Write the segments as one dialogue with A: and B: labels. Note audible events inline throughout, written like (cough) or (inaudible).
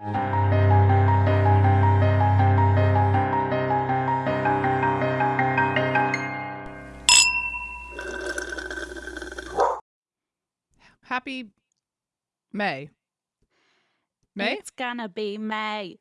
A: Happy May. May?
B: It's gonna be May.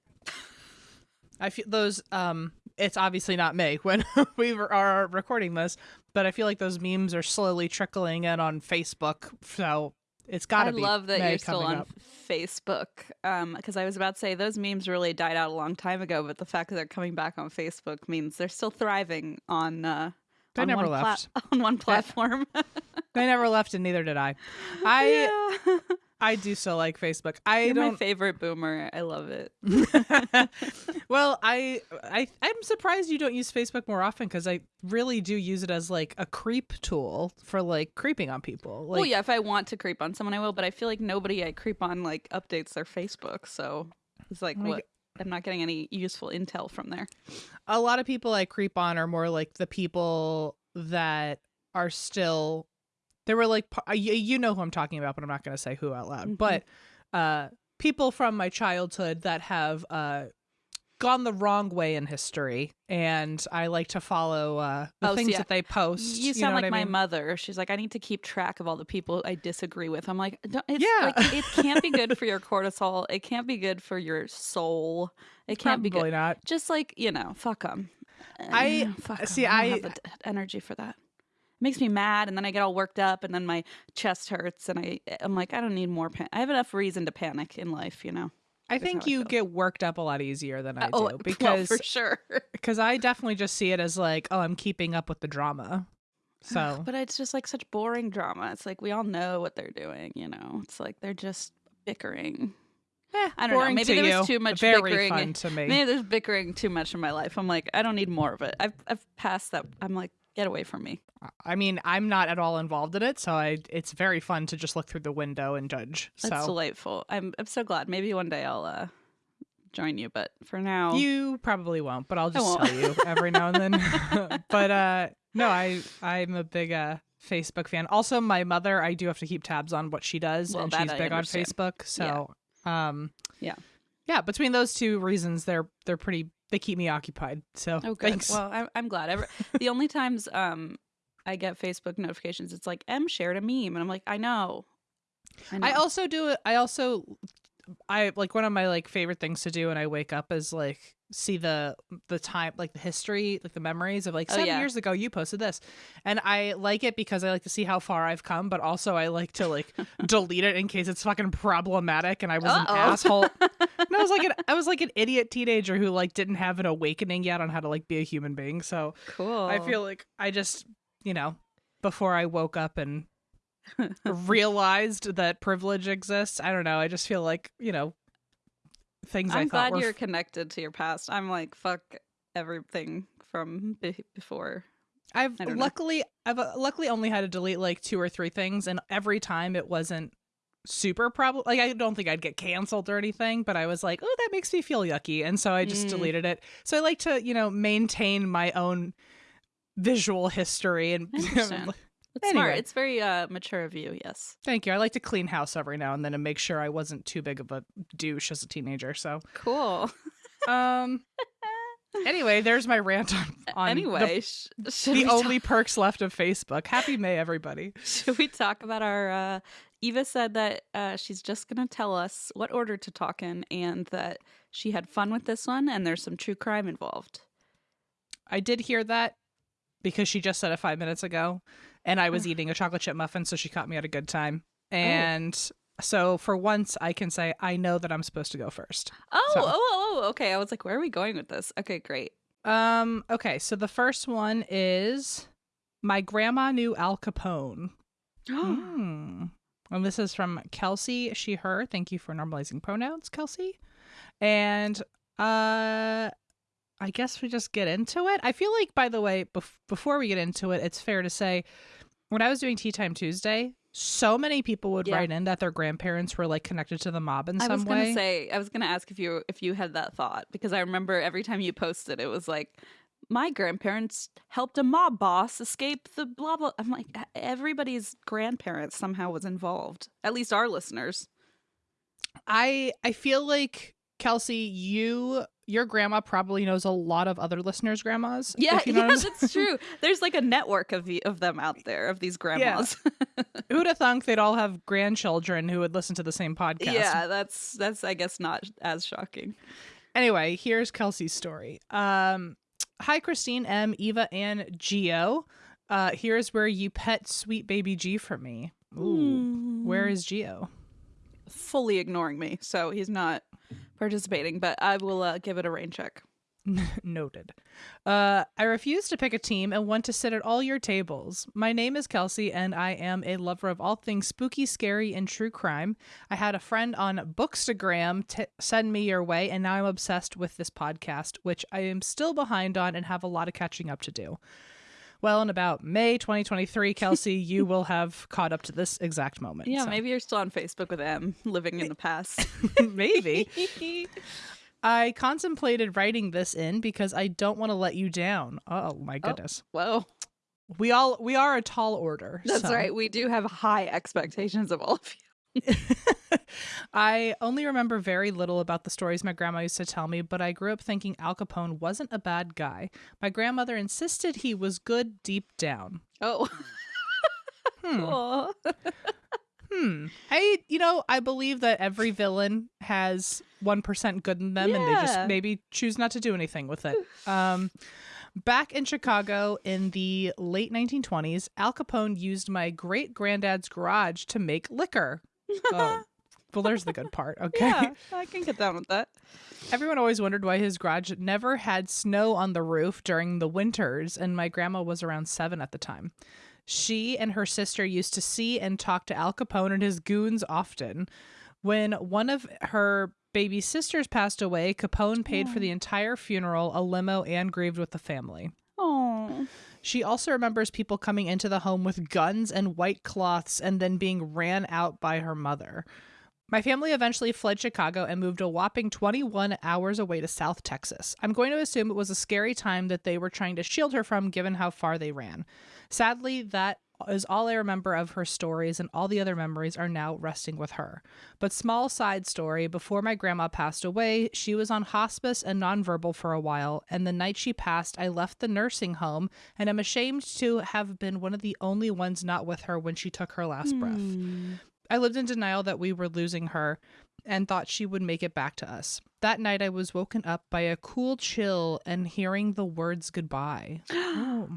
A: I feel those um it's obviously not May (laughs) when we are recording this, but I feel like those memes are slowly trickling in on Facebook. So it's got to be.
B: I love that
A: May
B: you're still on
A: up.
B: Facebook. Um, because I was about to say those memes really died out a long time ago, but the fact that they're coming back on Facebook means they're still thriving on uh
A: They
B: on
A: never
B: one
A: left. (laughs)
B: on one platform. (laughs)
A: They never left, and neither did I. I
B: yeah.
A: I do still like Facebook. I
B: You're my
A: don't.
B: favorite boomer. I love it. (laughs)
A: well, I I I'm surprised you don't use Facebook more often because I really do use it as like a creep tool for like creeping on people. Like,
B: well, yeah, if I want to creep on someone, I will. But I feel like nobody I creep on like updates their Facebook, so it's like
A: Oh my
B: what. I'm not getting any useful intel from there.
A: a lot of people I creep on are more like the people that are still they were like you, know who I'm talking about but I'm not going to say who out loud
B: Mhm.
A: but uh people from my childhood that have uh gone the wrong way in history and I like to follow uh the
B: Oh, so
A: things
B: yeah.
A: that they post
B: You
A: know
B: sound like
A: I
B: my mother. She's like, I need to keep track of all the people I disagree with. I'm like, "Don't- it's
A: Yeah.
B: like it can't be good (laughs) for your cortisol. It can't be good for your soul. It can't be
A: Probably
B: good.
A: not
B: Just like you know, fuck them.
A: I-
B: fuck 'em.
A: see,
B: I,
A: I-
B: have the d- energy for that. It makes me mad, and then I get all worked up, and then my chest hurts, and I I'm like, I don't need more. Pan- I have enough reason to panic in life, you know.
A: I think
B: how I
A: you get worked up a lot easier than I
B: oh,
A: do (laughs)
B: well,
A: because
B: for sure. (laughs)
A: because I definitely just see it as like oh I'm keeping up with the drama so
B: But it's just like such boring drama. It's like we all know what they're doing, you know. It's like they're just bickering.
A: Eh,
B: I don't know. Maybe there
A: you,
B: was too much
A: very
B: bickering.
A: fun to me.
B: Maybe there's bickering too much in my life. I'm like, I don't need more of it. I've I've passed that. I'm like, get away from me.
A: I mean, I'm not at all involved in it, so I it's very fun to just look through the window and judge.
B: That's
A: so
B: delightful. I'm I'm so glad. Maybe one day I'll uh join you, but for now,
A: you probably won't, but I'll just tell you every now and then. (laughs) (laughs) but uh no, I I'm a big uh Facebook fan. Also, my mother, I do have to keep tabs on what she does,
B: Well,
A: and she's
B: I
A: big on. Facebook. So, um,
B: Yeah.
A: yeah. Between those two reasons, they're they're pretty. They keep me occupied. So,
B: oh good.
A: thanks.
B: Well, I'm I'm glad. Ever (laughs) the only times um I get Facebook notifications, it's like Em shared a meme, and I'm like, I know. I, know.
A: I also do it. I also, I like one of my like favorite things to do when I wake up is like see the the time like the history like the memories of like
B: Oh,
A: seven
B: yeah.
A: years ago you posted this and i like it because i like to see how far i've come but also i like to like (laughs) delete it in case it's fucking problematic and i was
B: Uh-oh.
A: an asshole (laughs) and i was like an i was like an idiot teenager who like didn't have an awakening yet on how to like be a human being so
B: cool.
A: I feel like I just, you know, before I woke up and realized that privilege exists, I don't know. I just feel like, you know, things I
B: I'm glad you're connected to your past. I'm like, fuck everything from be- before.
A: I've
B: don't know.
A: luckily I've uh, luckily only had to delete like two or three things and every time it wasn't super problem like I don't think I'd get canceled or anything, but I was like, "Oh, that makes me feel yucky." And so I just
B: Mm.
A: deleted it. So I like to, you know, maintain my own visual history and (laughs)
B: It's smart.
A: Anyway.
B: It's very uh, mature of you. Yes.
A: Thank you. I like to clean house every now and then and make sure I wasn't too big of a douche as a teenager. So,
B: Cool. (laughs)
A: um, anyway, there's my rant on, on
B: anyway,
A: the,
B: should,
A: the only perks left of Facebook. Happy May, everybody. (laughs)
B: should we talk about our? Uh, Eva said that uh, she's just going to tell us what order to talk in, and that she had fun with this one, and there's some true crime involved.
A: I did hear that because she just said it five minutes ago, and I was
B: Oh.
A: eating a chocolate chip muffin, so she caught me at a good time. And so, for once, I can say I know that I'm supposed to go first.
B: Oh,
A: So-
B: oh, oh, oh, okay. I was like, where are we going with this? Okay, great.
A: Um. Okay. So the first one is my grandma knew Al Capone. (gasps) Hmm. And this is from Kelsey, she, her. Thank you for normalizing pronouns, Kelsey. And uh I guess we just get into it. I feel like, by the way, bef- before we get into it, it's fair to say when I was doing Tea Time Tuesday, so many people would
B: Yeah.
A: write in that their grandparents were like connected to the mob in
B: I
A: some
B: was gonna
A: way.
B: say, I was gonna ask if you if you had that thought because I remember every time you posted, it was like, my grandparents helped a mob boss escape the blah blah. I'm like, everybody's grandparents somehow was involved. At least our listeners.
A: I I feel like Kelsey, you your grandma probably knows a lot of other listeners' grandmas.
B: Yeah,
A: you know
B: yeah,
A: what I'm saying. (laughs)
B: that's true. There's like a network of the, of them out there of these grandmas.
A: Who'd have (laughs) thunk they'd all have grandchildren who would listen to the same podcast?
B: Yeah, that's that's I guess not as shocking.
A: Anyway, here's Kelsey's story. Um, hi, Christine Em, Eva, and Geo. Uh, here's where you pet sweet baby G for me. Ooh, where is Geo?
B: fully ignoring me, so he's not participating. But I will uh, give it a rain check. (laughs)
A: Noted. Uh, I refuse to pick a team and want to sit at all your tables. My name is Kelsey, and I am a lover of all things spooky, scary, and true crime. I had a friend on Bookstagram t- send me your way, and now I'm obsessed with this podcast, which I am still behind on and have a lot of catching up to do. Well, in about May 2023, Kelsey, (laughs) you will have caught up to this exact moment.
B: Yeah,
A: so-
B: maybe you're still on Facebook with Em, living in the past. (laughs)
A: maybe. (laughs) I contemplated writing this in because I don't want to let you down. Oh my oh, goodness.
B: Whoa,
A: We all we are a tall order.
B: that's
A: so-
B: right. We do have high expectations of all of you. (laughs)
A: I only remember very little about the stories my grandma used to tell me, but I grew up thinking Al Capone wasn't a bad guy. My grandmother insisted he was good deep down.
B: Oh, (laughs)
A: Hmm.
B: cool.
A: Hmm. I you know, I believe that every villain has 1% good in them and they just maybe choose not to do anything with it. Um Back in Chicago in the late 1920s, Al Capone used my great granddad's garage to make liquor. Oh, (laughs) well, there's the good part. Okay.
B: Yeah, (laughs) I can get down with that.
A: Everyone always wondered why his garage never had snow on the roof during the winters, and my grandma was around seven at the time. She and her sister used to see and talk to Al Capone and his goons often. When one of her baby sisters passed away, Capone paid for the entire funeral, a limo, and grieved with the family.
B: Oh,
A: She also remembers people coming into the home with guns and white cloths and then being ran out by her mother. My family eventually fled Chicago and moved a whopping 21 hours away to South Texas. I'm going to assume it was a scary time that they were trying to shield her from given how far they ran. Sadly, that is all I remember of her stories, and all the other memories are now resting with her. But, small side story before my grandma passed away, she was on hospice and nonverbal for a while, and the night she passed, I left the nursing home and I'm ashamed to have been one of the only ones not with her when she took her last breath. Hmm. I lived in denial that we were losing her and thought she would make it back to us. That night, I was woken up by a cool chill and hearing the words goodbye. (gasps) Oh.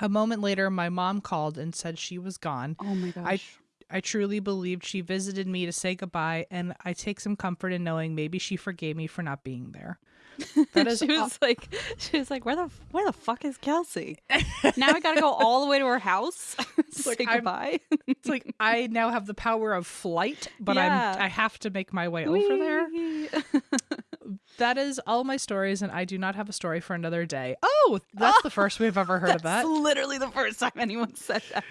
A: A moment later, my mom called and said she was gone.
B: oh my gosh.
A: I I truly believed she visited me to say goodbye, and I take some comfort in knowing maybe she forgave me for not being there. (laughs) That is
B: she was like, she was like, where the where the fuck is Kelsey? (laughs) now I gotta go all the way to her house (laughs) to
A: like,
B: say goodbye.
A: It's like I now have the power of flight, but
B: Yeah.
A: I'm I have to make my way over there. That is all my stories, and I do not have a story for another day. Oh, that's the first we've ever heard of (laughs)
B: That's
A: that.
B: literally the first time anyone said that.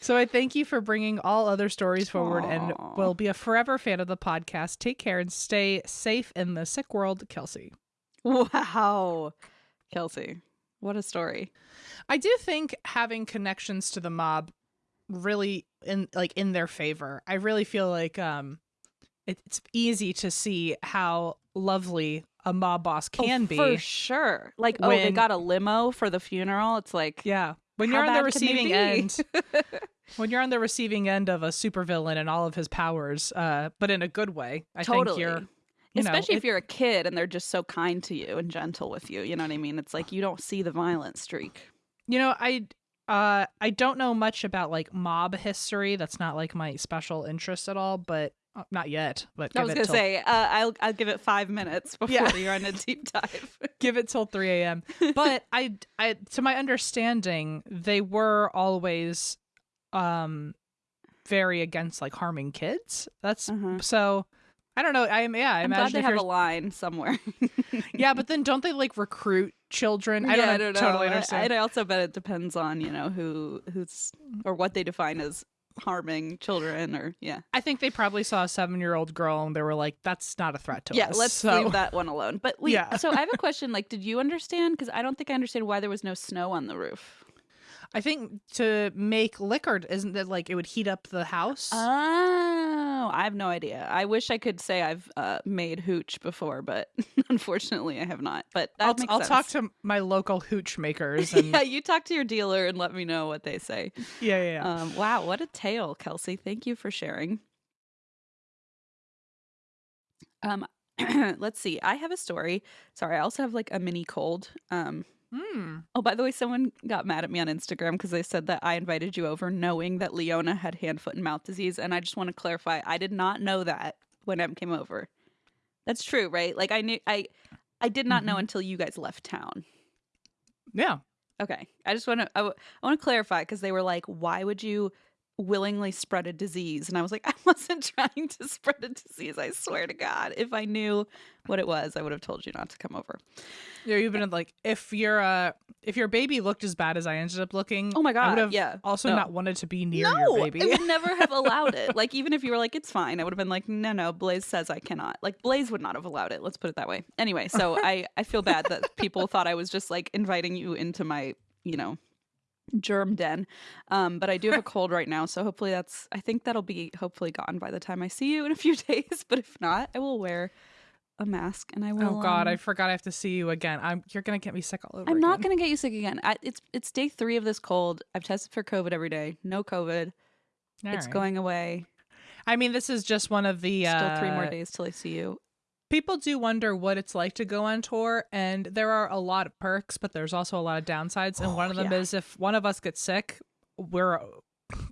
A: So I thank you for bringing all other stories forward, and will be a forever fan of the podcast. Take care and stay safe in the sick world, Kelsey.
B: Wow, Kelsey, what a story.
A: I do think having connections to the mob really in like in their favor. I really feel like um it, it's easy to see how lovely a mob boss can
B: Oh,
A: be.
B: for sure. Like, oh, they got a limo for the funeral. It's like,
A: Yeah. When you're on the
B: bad can they
A: receiving end (laughs) when you're on the receiving end of a supervillain and all of his powers, uh, but in a good way, I
B: totally.
A: think you're you know,
B: Especially
A: it-
B: if you're a kid and they're just so kind to you and gentle with you. You know what I mean? It's like you don't see the violent streak.
A: You know, I uh I don't know much about like mob history. That's not like my special interest at all, but uh, not yet. But
B: I was
A: it
B: gonna
A: till,
B: say, uh, I'll I'll give it five minutes before
A: Yeah.
B: you're on a (laughs) deep dive.
A: give it till 3 a.m. (laughs) But I, I, to my understanding, they were always, um, very against like harming kids. That's
B: Uh-huh.
A: so. I don't know. I am. Yeah, I
B: I'm glad
A: imagine
B: they have
A: you're.
B: a line somewhere. (laughs)
A: yeah, but then don't they like recruit children? I don't,
B: yeah, I don't know.
A: totally
B: I-
A: understand.
B: I, also bet it depends on you know who who's or what they define as harming children or yeah.
A: I think they probably saw a seven-year-old girl and they were like, "That's not a threat to
B: Yeah,
A: us."
B: Yeah, let's
A: so,
B: leave that one alone. But wait, (laughs)
A: Yeah.
B: so I have a question. Like, did you understand? Because I don't think I understand why there was no snow on the roof.
A: I think to make liquor, isn't it like it would heat up the house?
B: Oh, I have no idea. I wish I could say I've uh, made hooch before, but (laughs) unfortunately, I have not. But
A: I'll, I'll talk to my local hooch makers. (laughs) And
B: yeah, you talk to your dealer and let me know what they say.
A: yeah, yeah. yeah.
B: Um, wow, what a tale, Kelsey. Thank you for sharing. Um, (clears throat) let's see. I have a story. Sorry, I also have like a mini cold. Um,
A: Hmm.
B: oh, by the way, someone got mad at me on Instagram because they said that I invited you over knowing that Leona had hand, foot, and mouth disease, and I just want to clarify, I did not know that when Em came over. That's true, right? Like I knew I, I did not know
A: Mhm.
B: until you guys left town.
A: Yeah.
B: Okay. I just want to I, w- I want to clarify because they were like, "Why would you willingly spread a disease?" And I was like, (laughs) "I wasn't trying to spread a disease. I swear to God. If I knew what it was, I would have told you not to come over."
A: Yeah, you've been like if your uh if your baby looked as bad as I ended up looking,
B: Oh my god, I
A: would have
B: yeah.
A: also
B: No.
A: not wanted to be near
B: no,
A: your baby.
B: I would never have allowed it. (laughs) Like even if you were like, "It's fine," I would have been like, "No, no." Blaze says I cannot. Like Blaze would not have allowed it. Let's put it that way. Anyway, so (laughs) I I feel bad that people thought I was just like inviting you into my you know germ den um but i do have a (laughs) cold right now so hopefully that's i think that'll be hopefully gone by the time i see you in a few (laughs) days but if not i will wear a mask and i will
A: oh God, I
B: um,
A: forgot I have to see you again. I'm you're gonna get me sick all over.
B: i'm not
A: again.
B: gonna get you sick again I, it's it's day three of this cold i've tested for covid every day no covid
A: All
B: it's
A: right.
B: going away
A: I mean, this is just one of the
B: still three more
A: uh,
B: days till i see you
A: People do wonder what it's like to go on tour, and there are a lot of perks, but there's also a lot of downsides. And one of them
B: yeah.
A: is if one of us gets sick, we're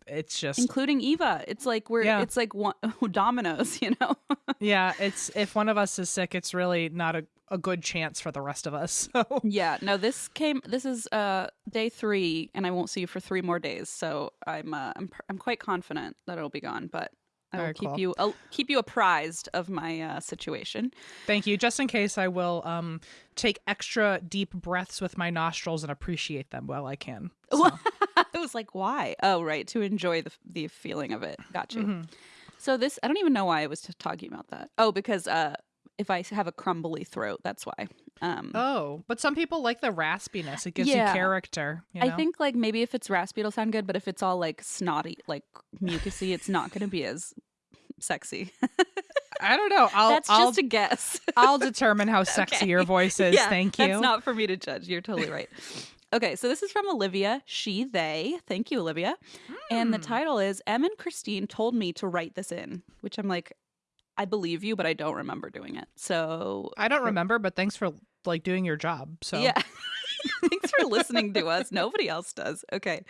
A: it's just
B: including eva it's like we're
A: Yeah.
B: it's like one, (laughs) dominoes you know (laughs)
A: yeah, it's if one of us is sick, it's really not a, a good chance for the rest of us. (laughs) So
B: Yeah, no, this came. This is uh day three, and I won't see you for three more days. So I'm uh, I'm I'm quite confident that it'll be gone, but I will
A: Very
B: keep
A: cool.
B: you I'll keep you apprised of my uh, situation.
A: thank you. Just in case, I will um take extra deep breaths with my nostrils and appreciate them while I can. (laughs) So,
B: I was like, why? Oh, right, to enjoy the the feeling of it. Got you.
A: mhm.
B: So this, I don't even know why I was talking about that. Oh, because uh, if I have a crumbly throat, that's why. Um,
A: Oh, but some people like the raspiness. It gives
B: Yeah.
A: you character. You
B: I think like maybe if it's raspy, it'll sound good, but if it's all like snotty, like mucusy, it's not going to be as sexy. (laughs)
A: I don't know. I'll
B: That's
A: I'll,
B: just a guess.
A: I'll (laughs) determine how sexy
B: Okay.
A: your voice is.
B: Yeah,
A: Thank you.
B: That's not for me to judge. You're totally right. Okay, so this is from Olivia, she, they. Thank you, Olivia. And the
A: Hmm.
B: title is Em and Christine told me to write this in, which I'm like, I believe you, but I don't remember doing it. So
A: I don't remember, but thanks for like doing your job. So
B: yeah. (laughs) Thanks for listening to us. Nobody else does. Okay.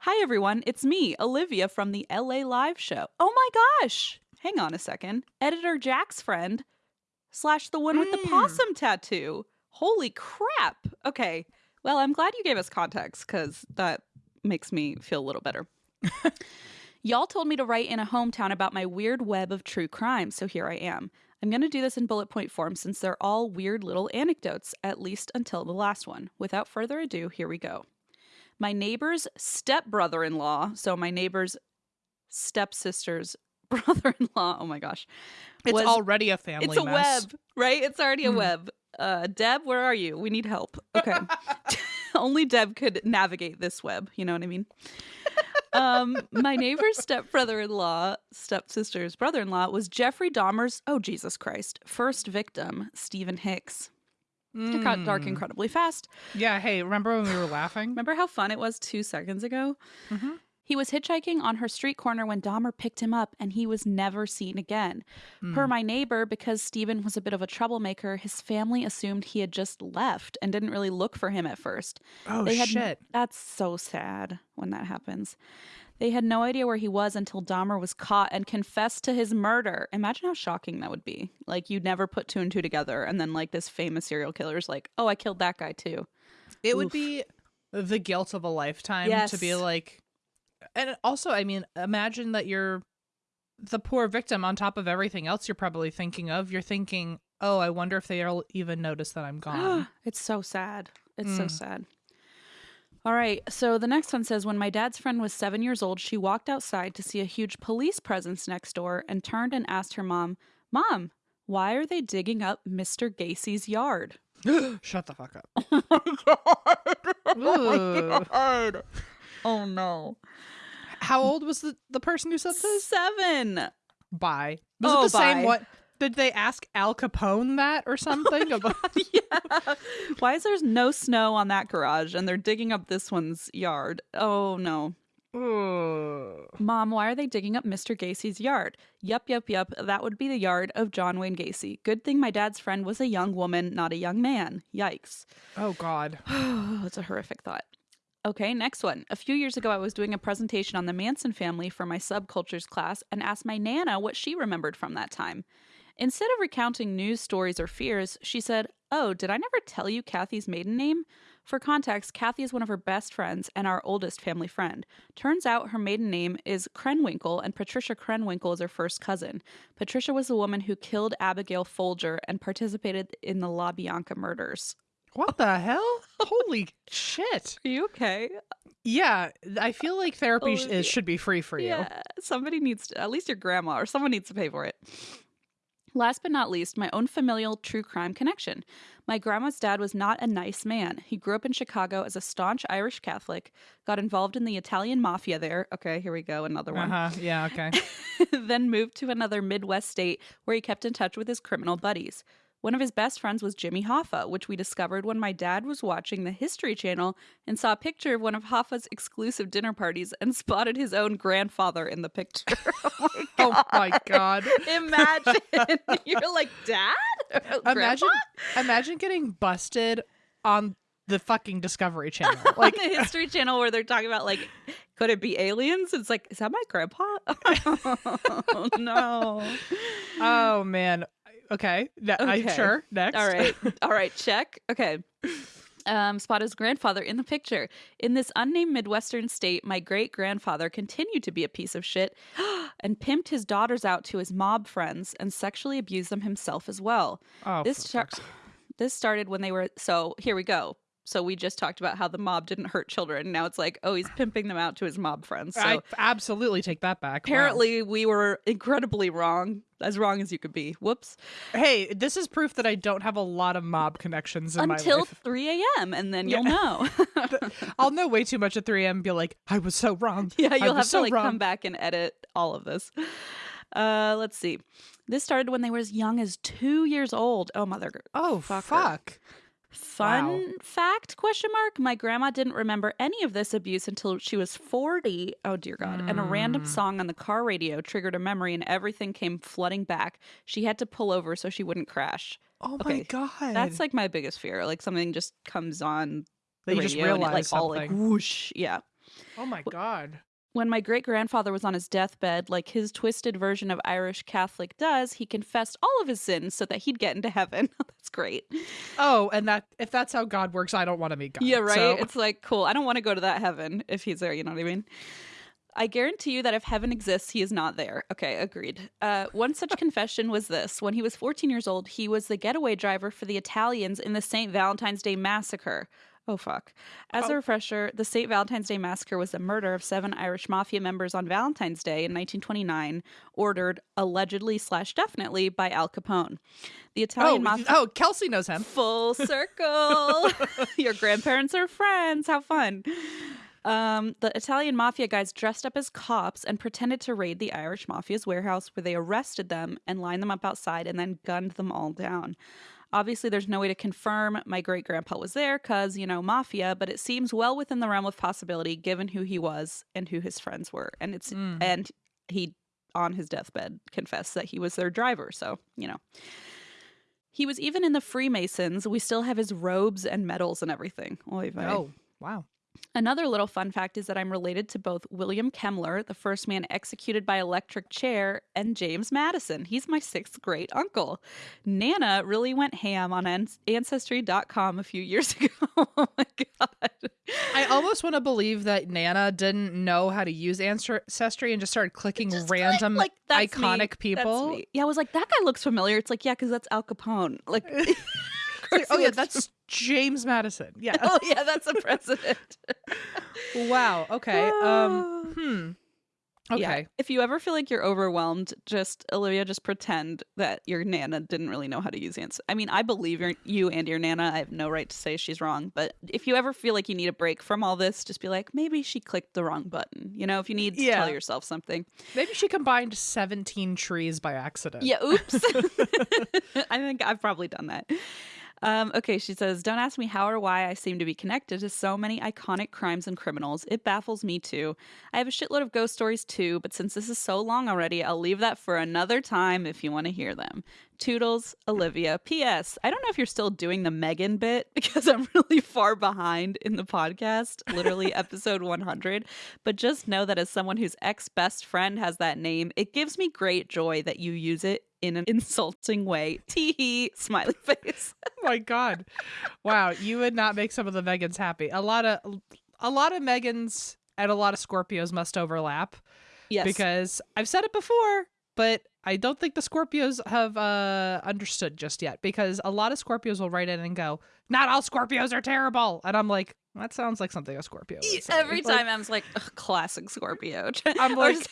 B: Hi, everyone. It's me, Olivia from the LA Live show. Oh my gosh. Hang on a second. Editor Jack's friend slash the one with the
A: Mm.
B: possum tattoo. Holy crap. Okay. Well, I'm glad you gave us context because that makes me feel a little better. (laughs) Y'all told me to write in a hometown about my weird web of true crime, so here I am. I'm going to do this in bullet point form since they're all weird little anecdotes, at least until the last one. Without further ado, here we go. My neighbor's stepbrother in law, so my neighbor's stepsister's (laughs) brother in law, oh my gosh.
A: it's
B: was-
A: already a family
B: It's a
A: mess.
B: web, right? It's already a
A: Mm.
B: web. Uh, Deb, where are you? We need help. Okay. (laughs) (laughs) Only Deb could navigate this web. You know what I mean? Um, my neighbor's stepbrother-in-law, stepsister's brother-in-law, was Jeffrey Dahmer's, oh Jesus Christ, first victim, Steven Hicks. It got dark
A: Mm.
B: incredibly fast.
A: Yeah. Hey, remember when we were laughing?
B: Remember how fun it was two seconds ago?
A: Mhm.
B: He was hitchhiking on her street corner when Dahmer picked him up, and he was never seen again. Per
A: Mm.
B: my neighbor, because Steven was a bit of a troublemaker, his family assumed he had just left and didn't really look for him at first.
A: Oh
B: they had
A: shit.
B: That's so sad when that happens. They had no idea where he was until Dahmer was caught and confessed to his murder. Imagine how shocking that would be. Like you'd never put two and two together, and then like this famous serial killer's like, "Oh, I killed that guy too."
A: It would be the guilt of a lifetime to be like and also I mean imagine that you're the poor victim on top of everything else you're probably thinking of you're thinking oh I wonder if they'll even notice that I'm gone (gasps)
B: it's so sad. It's so
A: Mm.
B: sad. All right. So the next one says When my dad's friend was seven years old, she walked outside to see a huge police presence next door and turned and asked her mom, Mom, why are they digging up Mr. Gacy's yard? (gasps) (laughs)
A: shut the fuck up Ooh. (laughs)
B: Oh no.
A: How old was the, the person who said this?
B: Seven.
A: Bye. Was
B: Oh,
A: it the same what did they ask Al Capone that or something? (laughs) Oh about (laughs)
B: yeah. Why is there's no snow on that garage and they're digging up this one's yard? Oh no.
A: Ugh.
B: Mom, why are they digging up Mr. Gacy's yard? Yup, yup, yup. That would be the yard of John Wayne Gacy. Good thing my dad's friend was a young woman, not a young man. Yikes.
A: Oh God. (sighs)
B: That's a horrific thought. Okay, next one. A few years ago, I was doing a presentation on the Manson family for my subcultures class and asked my Nana what she remembered from that time. Instead of recounting news stories or fears, she said, Oh, did I never tell you Kathy's maiden name? For context, Kathy is one of her best friends and our oldest family friend. Turns out her maiden name is Krenwinkel, and Patricia Krenwinkel is her first cousin. Patricia was the woman who killed Abigail Folger and participated in the LaBianca murders.
A: What the hell? Holy shit.
B: Are you okay?
A: Yeah, I feel like therapy sh- is, should be free for you.
B: Yeah, somebody needs to, at least your grandma or someone needs to pay for it. Last but not least, my own familial true crime connection. My grandma's dad was not a nice man. He grew up in Chicago as a staunch Irish Catholic, got involved in the Italian mafia there. Okay, here we go, another one.
A: Uh-huh. Yeah, okay. (laughs)
B: then moved to another Midwest state where he kept in touch with his criminal buddies. One of his best friends was Jimmy Hoffa, which we discovered when my dad was watching the History Channel and saw a picture of one of Hoffa's exclusive dinner parties and (laughs) spotted his own grandfather in the picture. (laughs) oh
A: oh my god. (laughs)
B: Imagine you're like, Dad?
A: Imagine imagine getting busted on the fucking Discovery Channel.
B: like
A: Like
B: the History Channel where they're talking about like, could it be aliens? It's like, is that my grandpa? oh no.
A: oh man. Okay. I,
B: Okay.
A: sure. Next.
B: All right. (laughs) All right. Check. Okay. Um, spot his grandfather in the picture. In this unnamed Midwestern state, my great grandfather continued to be a piece of shit (gasps) and pimped his daughters out to his mob friends and sexually abused them himself as well.
A: oh,
B: this
A: for
B: char-
A: fuck's
B: this started when they were so here we go. So we just talked about how the mob didn't hurt children. Now it's like, oh, he's pimping them out to his mob friends. So
A: I absolutely take that back. Wow.
B: apparently we were incredibly wrong, as wrong as you could be. Whoops.
A: Hey, this is proof that I don't have a lot of mob connections in my
B: Until
A: life.
B: 3 a.m. and then
A: Yeah.
B: you'll know. (laughs)
A: I'll know way too much at 3 a.m. be like, I was so wrong. (laughs)
B: Yeah, you'll have
A: so
B: to like
A: wrong.
B: come back and edit all of this. Uh, let's see. This started when they were as young as two years old. Oh, mother.
A: Oh,
B: fucker.
A: fuck.
B: Fun
A: Wow.
B: fact? Question mark. My grandma didn't remember any of this abuse until she was forty. Oh dear God! And a random
A: Mm.
B: song on the car radio triggered a memory, and everything came flooding back. She had to pull over so she wouldn't crash.
A: Oh
B: Okay,
A: my god.
B: That's like my biggest fear. Like something just comes on the
A: you just
B: radio and it,
A: realize
B: like all like
A: something.
B: whoosh. Yeah.
A: oh my god.
B: When my great grandfather was on his deathbed, like his twisted version of Irish Catholic does, he confessed all of his sins so that he'd get into heaven. (laughs) That's great.
A: Oh, and that if that's how God works, I don't want to meet God.
B: yeah, right?
A: So-
B: It's like, cool. I don't want to go to that heaven if he's there. You know what I mean? I guarantee you that if heaven exists, he is not there. Okay, agreed. Uh, one such (laughs) confession was this. When he was 14 years old, he was the getaway driver for the Italians in the St. Valentine's Day Massacre. Oh, fuck. As a
A: Oh.
B: refresher, the St. Valentine's Day Massacre was the murder of seven Irish mafia members on Valentine's Day in 1929, ordered allegedly slash definitely by Al Capone. The
A: oh,
B: Italian mafia. (laughs)
A: oh, Kelsey knows him.
B: Full (laughs) circle. (laughs) Your grandparents are friends. How fun. Um, the Italian mafia guys dressed up as cops and pretended to raid the Irish mafia's warehouse where they arrested them and lined them up outside and then gunned them all down. Obviously, there's no way to confirm my great grandpa was there because, you know, mafia, but it seems well within the realm of possibility given who he was and who his friends were. And it's,
A: Mm.
B: and he, on his deathbed, confessed that he was their driver. So, you know. He was even in the Freemasons. We still have his robes and medals and everything. Oy vey.
A: Oh, wow.
B: Another little fun fact is that I'm related to both William Kemmler, the first man executed by electric chair, and James Madison. He's my sixth great uncle. Nana really went ham on Ancestry.com a few years (laughs) ago. oh my God.
A: I almost want to believe that Nana didn't know how to use Ancestry and just started clicking
B: Just click,
A: random
B: like, that's me.
A: iconic people.
B: Yeah, I was like, that guy looks familiar. It's like, yeah, because that's Al Capone. Like, (laughs) (laughs)
A: like, oh yeah, that's James Madison. Yeah. (laughs)
B: oh yeah, that's a president.
A: wow. Okay. Um. Hmm. Okay.
B: Yeah. If you ever feel like you're overwhelmed, just Olivia, just pretend that your nana didn't really know how to use answer. I mean, I believe your, you and your nana. I have no right to say she's wrong, but if you ever feel like you need a break from all this, just be like, maybe she clicked the wrong button. You know, if you need to
A: Yeah.
B: tell yourself something.
A: Maybe she combined 17 trees by accident.
B: Yeah. Oops. (laughs) (laughs) I think I've probably done that. Um, okay, she says, Don't ask me how or why I seem to be connected to so many iconic crimes and criminals. It baffles me too. I have a shitload of ghost stories too, but since this is so long already, I'll leave that for another time if you want to hear them. Toodles, Olivia. P.S. I don't know if you're still doing the Megan bit (laughs) because I'm really far behind in the podcast, literally (laughs) episode 100. But just know that as someone whose ex best friend has that name, it gives me great joy that you use it in an (laughs) insulting way. Tee hee, smiley (laughs) face.
A: Oh my god. Wow, you would not make some of the Megans happy. A lot of a lot of Megans and a lot of Scorpios must overlap
B: Yes.
A: because I've said it before, but I don't think the Scorpios have uh understood just yet because a lot of Scorpios will write in and go, "Not all Scorpios are terrible." And I'm like, that sounds like something a Scorpio would say.
B: Every
A: Like,
B: time I'm like, classic Scorpio.
A: I'm (laughs) like-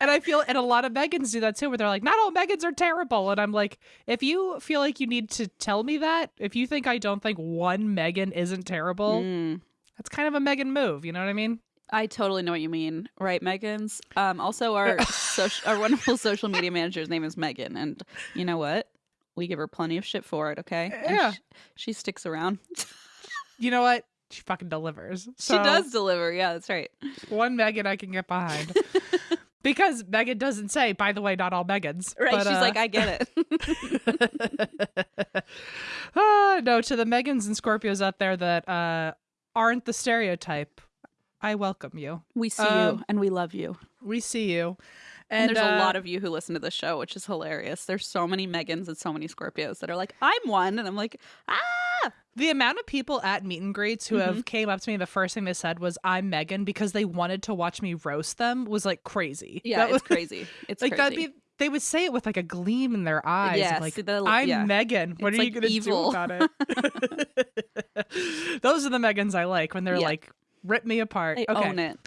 A: And I feel, and a lot of Megans do that too, where they're like, not all Megans are terrible. And I'm like, if you feel like you need to tell me that, if you think I don't think one Megan isn't terrible,
B: Mm.
A: that's kind of a Megan move. You know what I mean?
B: I totally know what you mean, right, Megan's? Um, also, our (laughs) social, our wonderful social media manager's name is Megan, and you know what? We give her plenty of shit for it. Okay, And
A: Yeah.
B: she, she sticks around. (laughs)
A: You know what? She fucking delivers.
B: she does deliver. Yeah, that's right.
A: One Megan I can get behind. (laughs) because Megan doesn't say, by the way, not all Megans.
B: Right?
A: But,
B: She's
A: uh,
B: like, I get it. (laughs)
A: ah, no, to the Megans and Scorpios out there that uh, aren't the stereotype, I welcome you.
B: we see
A: Um,
B: you and we love you.
A: We see you.
B: And,
A: And,
B: there's a
A: uh,
B: lot of you who listen to the show, which is hilarious. There's so many Megans and so many Scorpios that are like, I'm one, and I'm like, ah,
A: the amount of people at meet and greets who
B: Mm-hmm.
A: have came up to me the first thing they said was i'm megan because they wanted to watch me roast them was like crazy
B: yeah,
A: That was- (laughs)
B: crazy. It's
A: like
B: crazy.
A: that'd be they would say it with like a gleam in their eyes
B: Yeah,
A: like
B: the-
A: i'm
B: yeah.
A: megan what
B: It's,
A: are you gonna do about it (laughs) (laughs) those are the megans i like when they're
B: Yeah.
A: like rip me apart
B: they
A: okay
B: own it.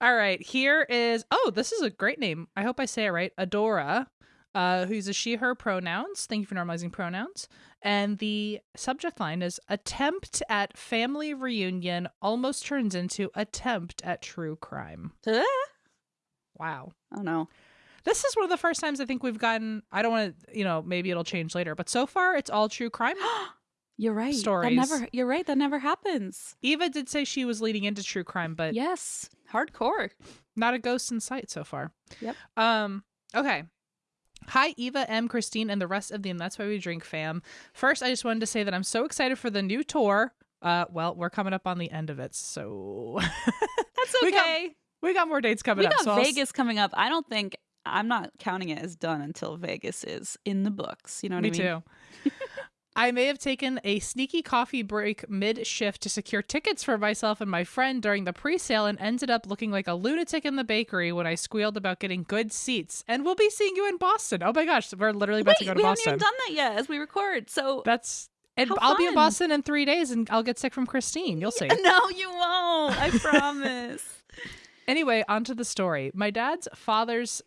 A: all right here is oh this is a great name i hope i say it right adora uh, who uses she her pronouns thank you for normalizing pronouns and the subject line is attempt at family reunion almost turns into attempt at true crime wow.
B: oh no.
A: this is one of the first times i think we've gotten i don't want to you know maybe it'll change later but so far it's all true crime (gasps)
B: You're right.
A: Stories.
B: That never. You're right. That never happens.
A: eva did say she was leading into true crime but
B: Yes, hardcore.
A: not a ghost in sight so far.
B: Yep.
A: Um. Okay. Hi, Eva, Em, Christine, and the rest of the And That's Why We Drink fam. First, I just wanted to say that I'm so excited for the new tour. Uh, well, we're coming up on the end of it, so (laughs)
B: That's
A: We got
B: okay.
A: we got more dates coming
B: We
A: up.
B: got
A: so I'll
B: Vegas coming up. I don't think I'm not counting it as done until Vegas is in the books. You know what
A: Me
B: I mean?
A: too. (laughs) I may have taken a sneaky coffee break mid shift to secure tickets for myself and my friend during the pre sale and ended up looking like a lunatic in the bakery when I squealed about getting good seats. And we'll be seeing you in Boston. Oh my gosh, we're literally about
B: Wait,
A: to go to
B: we
A: Boston.
B: We haven't even done that yet as we record. So
A: That's and I'll be in. Boston in three days, and I'll get sick from Christine. You'll (laughs) see.
B: no, you won't. I promise. (laughs)
A: Anyway, on to the story. My dad's father's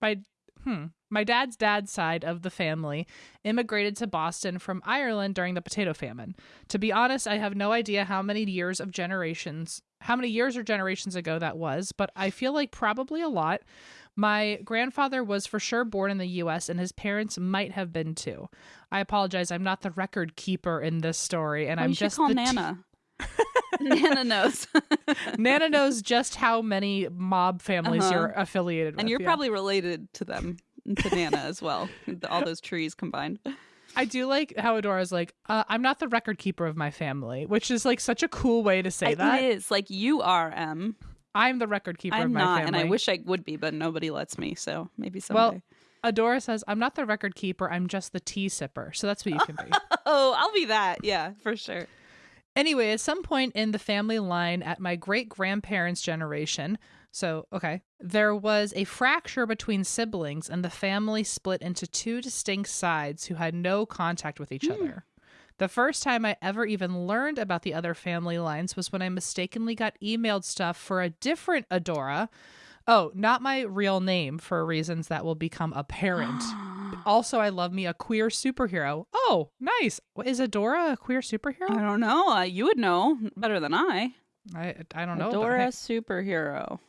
A: my hmm my dad's dad's side of the family immigrated to Boston from Ireland during the potato famine. To be honest, I have no idea how many years of generations how many years or generations ago that was, but I feel like probably a lot. My grandfather was for sure born in the US and his parents might have been too. I apologize, I'm not the record keeper in this story and
B: Well,
A: I'm just
B: call
A: the t-
B: Nana. (laughs) (laughs) Nana knows.
A: Nana knows just how many mob families
B: Uh-huh.
A: you're affiliated with.
B: and you're
A: yeah.
B: probably related to them, to Nana as well. All those trees combined.
A: I do like how Adora's like, uh, I'm not the record keeper of my family, which is like such a cool way to say
B: It
A: that.
B: is like you are Em.
A: I'm the record keeper of
B: I'm
A: my
B: not,
A: family.
B: and I wish I would be, but nobody lets me. So maybe someday.
A: Well, Adora says, I'm not the record keeper, I'm just the tea sipper. So that's what you can be. (laughs)
B: oh, I'll be that. Yeah, for sure.
A: Anyway, at some point in the family line at my great grandparents' generation, so okay, there was a fracture between siblings and the family split into two distinct sides who had no contact with each other. The first time I ever even learned about the other family lines was when I mistakenly got emailed stuff for a different Adora. Oh, not my real name for reasons that will become apparent. (gasps) also, I love me a queer superhero. Oh, nice. Is Adora a queer superhero?
B: I don't know. Uh, you would know better than I.
A: I I don't know.
B: Adora
A: hey,
B: superhero.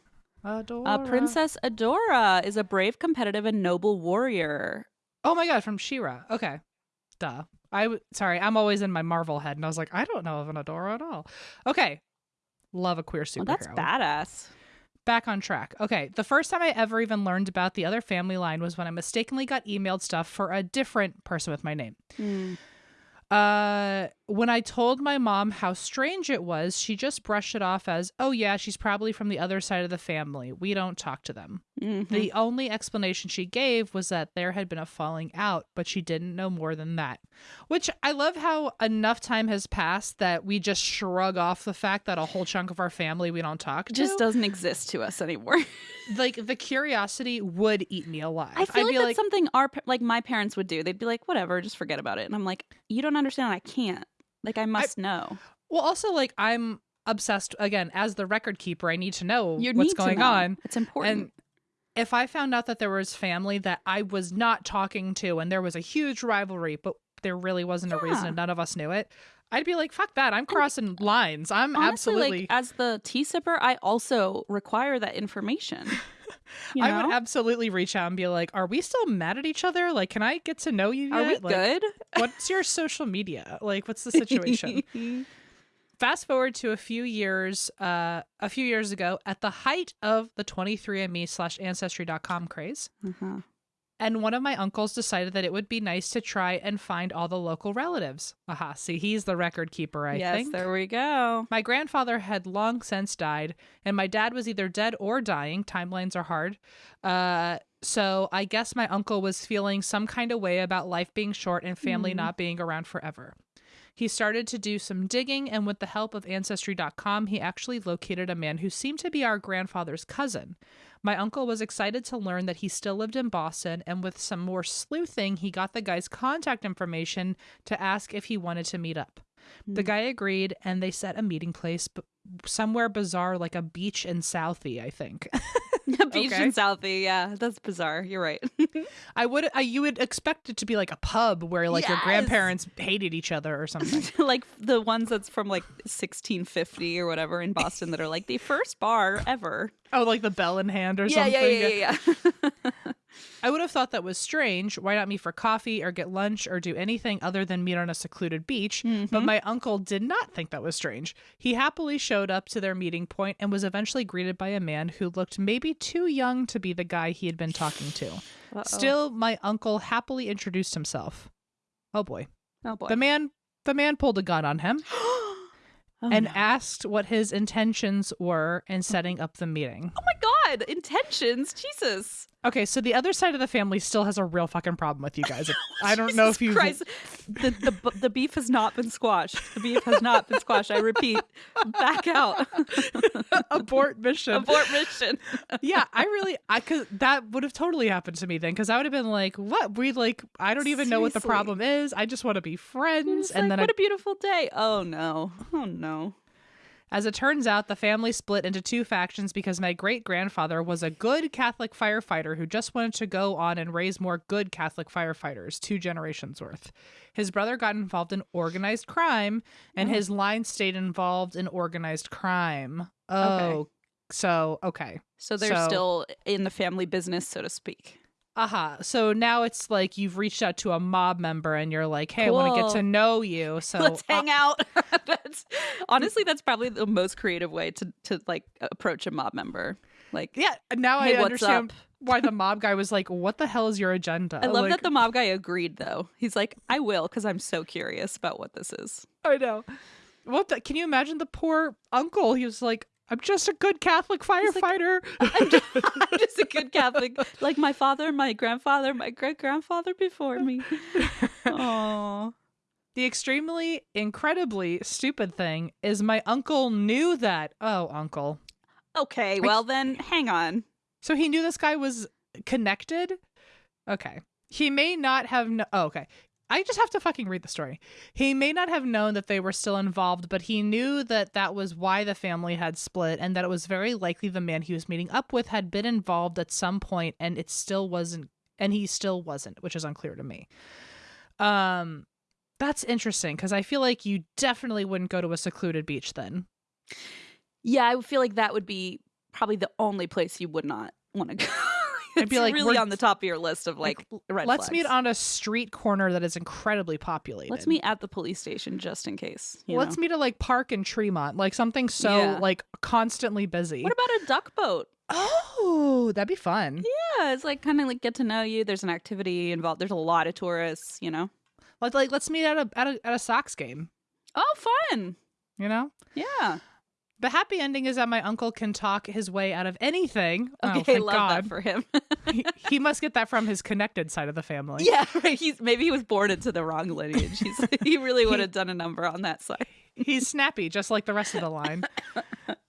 A: Adora.
B: Uh, Princess Adora is a brave, competitive, and noble warrior.
A: Oh my god, from She-Ra. Okay. Duh. I w- sorry, I'm always in my Marvel head and I was like, I don't know of an Adora at all. Okay. Love a queer
B: Well,
A: superhero.
B: that's badass.
A: Back on track. Okay. The first time I ever even learned about the other family line was when I mistakenly got emailed stuff for a different person with my name. Uh, when I told my mom how strange it was, she just brushed it off as, "Oh yeah, she's probably from the other side of the family. We don't talk to them."
B: Mhm.
A: The only explanation she gave was that there had been a falling out, but she didn't know more than that. Which I love how enough time has passed that we just shrug off the fact that a whole chunk of our family we don't talk to.
B: just doesn't exist to us anymore. (laughs)
A: like the curiosity would eat me alive.
B: I feel
A: I'd
B: like that's
A: like,
B: something our like my parents would do. They'd be like, "Whatever, just forget about it." And I'm like, "You don't understand. I can't. Like, I must know.
A: well, also like I'm obsessed again as the record keeper. I need to know
B: You
A: what's going
B: know.
A: on.
B: It's important."
A: And if I found out that there was family that I was not talking to and there was a huge rivalry, but there really wasn't a reason and none of us knew it, I'd be like, fuck that. I'm crossing lines. I'm
B: Honestly,
A: absolutely.
B: like as the tea sipper, I also require that information. (laughs) You
A: I would absolutely reach out and be like, "Are we still mad at each other? Like, can I get to know you yet?
B: Are we
A: Like,
B: good?
A: What's your social media? Like, what's the (laughs) situation?" (laughs) Fast forward to a few years, uh, a few years ago, at the height of the 23andMe slash Ancestry.com craze,
B: uh-huh.
A: And one of my uncles decided that it would be nice to try and find all the local relatives. Aha, see, he's the record keeper, I
B: yes,
A: think.
B: there we go.
A: My grandfather had long since died, and my dad was either dead or dying. Timelines are hard. Uh, so I guess my uncle was feeling some kind of way about life being short and family
B: Mhm.
A: not being around forever. He started to do some digging, and with the help of Ancestry.com, he actually located a man who seemed to be our grandfather's cousin. My uncle was excited to learn that he still lived in Boston, and with some more sleuthing, he got the guy's contact information to ask if he wanted to meet up. The
B: Hmm.
A: guy agreed, and they set a meeting place, but somewhere bizarre, like a beach in Southie, I think. (laughs)
B: Beach
A: Okay.
B: in Southie. Yeah, that's bizarre. You're right. (laughs)
A: I would, I, you would expect it to be like a pub where like your grandparents hated each other or something. (laughs)
B: like the ones that's from like 1650 or whatever in Boston that are like the first bar ever.
A: oh, like the bell in hand or
B: yeah,
A: something.
B: yeah, yeah, yeah, yeah.
A: I would have thought that was strange. Why not meet for coffee or get lunch or do anything other than meet on a secluded beach? But
B: Mhm.
A: my uncle did not think that was strange. He happily showed up to their meeting point and was eventually greeted by a man who looked maybe too young to be the guy he had been talking to.
B: Uh-oh.
A: Still, my uncle happily introduced himself. Oh boy.
B: oh boy.
A: The man the man pulled a gun on him (gasps)
B: oh,
A: and
B: no.
A: asked what his intentions were in setting up the meeting.
B: oh my god, intentions, Jesus.
A: Okay, so the other side of the family still has a real fucking problem with you guys. (laughs) I don't know if you
B: Christ. the, the the beef has not been squashed. The beef has not been squashed. I repeat, back out. (laughs)
A: abort mission.
B: Abort mission. (laughs)
A: yeah, I really, I could. That would have totally happened to me then, because I would have been like, "What? We like, I don't even know what the problem is. I just want to be friends."
B: It's
A: and
B: like,
A: then,
B: what
A: I,
B: a beautiful day. Oh no. Oh no.
A: As it turns out, the family split into two factions because my great grandfather was a good Catholic firefighter who just wanted to go on and raise more good Catholic firefighters, two generations worth. His brother got involved in organized crime, and
B: Oh.
A: his line stayed involved in organized crime. Oh,
B: Okay.
A: so okay.
B: So they're
A: So-
B: still in the family business, so to speak.
A: Aha. So now it's like you've reached out to a mob member and you're like, hey, I want to get to know you. (laughs) So
B: Let's
A: uh,
B: hang out. (laughs) that's, honestly, that's probably the most creative way to to like approach a mob member. Like,
A: yeah, now
B: Hey,
A: I understand why the (laughs) mob guy was like, what the hell is your agenda?
B: I love
A: Like,
B: that the mob guy agreed though. He's like, I will because I'm so curious about what this is.
A: I know. What the, can you imagine the poor uncle? He was like, I'm just a good Catholic
B: like,
A: firefighter. (laughs)
B: I'm just, (laughs) I'm just a good Catholic, like my father, my grandfather, my great grandfather before me. Oh,
A: the extremely, incredibly stupid thing is my uncle knew that. Oh, uncle.
B: okay. Well then, hang on.
A: So he knew this guy was connected. Okay. He may not have. kn- oh, okay. I just have to fucking read the story. He may not have known that they were still involved, but he knew that that was why the family had split and that it was very likely the man he was meeting up with had been involved at some point and it still wasn't and he still wasn't, which is unclear to me. Um that's interesting because I feel like you definitely wouldn't go to a secluded beach then.
B: Yeah, I feel like that would be probably the only place you would not want to go. (laughs)
A: I'd be like,
B: really on the top of your list of like, red
A: Let's meet on a street corner that is incredibly populated.
B: Let's meet at the police station just in case. you
A: Let's
B: know?
A: meet at like Park in Tremont, like something so
B: Yeah.
A: like constantly busy.
B: What about a duck boat?
A: oh, that'd be fun.
B: Yeah, it's like kind of like get to know you. There's an activity involved. There's a lot of tourists. You know.
A: Like, like let's meet at a at a at a Sox game.
B: Oh, fun.
A: You know,
B: Yeah.
A: The happy ending is that my uncle can talk his way out of anything. oh,
B: Okay,
A: thank
B: love
A: God.
B: that for him.
A: he, he must get that from his connected side of the family. (laughs)
B: yeah, right. He's maybe he was born into the wrong lineage. He's, (laughs) he really would have done a number on that side.
A: He's snappy, just like the rest of the line.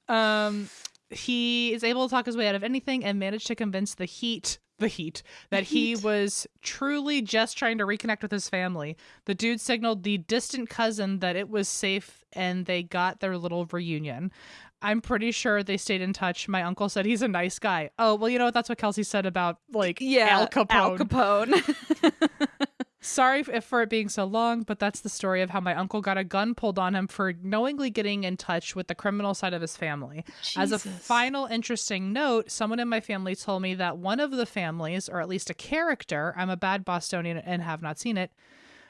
A: Um, he is able to talk his way out of anything and managed to convince the heat, the heat, that he
B: Heat.
A: was truly just trying to reconnect with his family. The dude signaled the distant cousin that it was safe and they got their little reunion. I'm pretty sure they stayed in touch. My uncle said he's a nice guy. Oh, well, you know what? That's what Kelsey said about like
B: Yeah,
A: Al Capone.
B: Al Capone. (laughs) (laughs)
A: Sorry for it being so long, but that's the story of how my uncle got a gun pulled on him for knowingly getting in touch with the criminal side of his family. As a final interesting note, someone in my family told me that one of the families, or at least a character, I'm a bad Bostonian and have not seen it.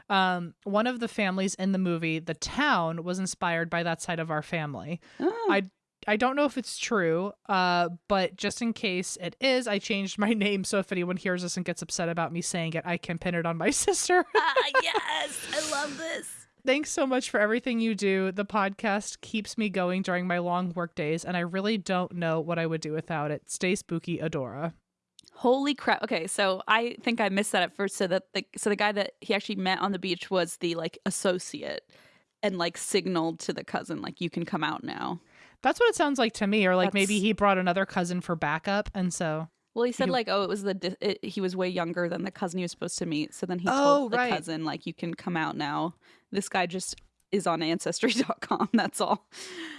A: Um, one of the families in the movie, The Town, was inspired by that side of our family.
B: Oh.
A: I I don't know if it's true, uh, but just in case it is, I changed my (laughs) name so if anyone hears this and gets upset about me saying it, I can pin it on my (laughs) sister. (laughs)
B: ah, yes, I love this.
A: Thanks so much for everything you do. The podcast keeps me going during my long work days, and I really don't know what I would do without it. Stay spooky, Adora.
B: Holy crap! Okay, so I think I missed that at first. So that the so the guy that he actually met on the beach was the like associate, and like signaled to the cousin like you can come out now.
A: That's what it sounds like to me. Or like maybe he brought another cousin for backup, and so
B: Well, he said
A: You-
B: like, oh, it was the di- it, he was way younger than the cousin he was supposed to meet. So then he
A: Oh,
B: told the
A: right.
B: cousin like, you can come out now. This guy just is on Ancestry.com. (laughs) That's all.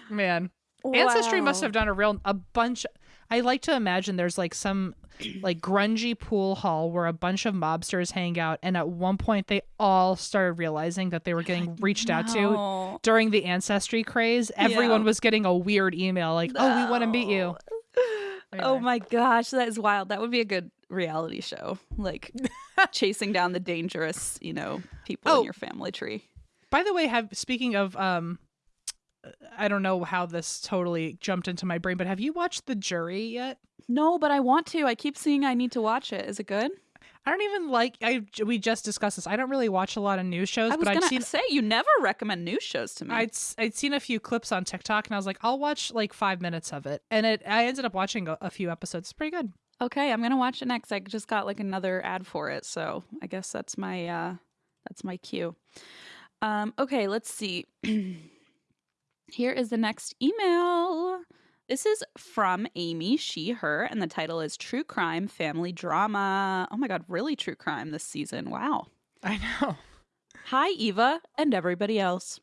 A: man, Ancestry must have done a real a bunch. I like to imagine there's like some like grungy pool hall where a bunch of mobsters hang out, and at one point they all started realizing that they were getting reached out to during the ancestry craze. Everyone
B: Yeah.
A: was getting a weird email like, "Oh, we want to meet you."
B: Oh my gosh, that is wild. That would be a good reality show, like (laughs) chasing down the dangerous, you know, people
A: Oh.
B: in your family tree.
A: By the way, have speaking of um I don't know how this totally jumped into my brain, but have you watched The Jury yet?
B: No, but I want to. I keep seeing I need to watch it. Is it good?
A: I don't even like I we just discussed this. I don't really watch a lot of news shows,
B: I was
A: but I'd
B: gonna
A: seen
B: say you never recommend news shows to me.
A: I'd I'd seen a few clips on TikTok and I was like, I'll watch like 5 minutes of it. And it I ended up watching a, a few episodes. It's pretty good.
B: Okay, I'm gonna watch it next. I just got like another ad for it, so I guess that's my uh that's my cue. Um, okay, let's see. (clears throat) Here is the next email. This is from Amy, she, her, and the title is True Crime Family Drama. Oh my god, really true crime this season. Wow.
A: I know.
B: Hi, Eva, and everybody else.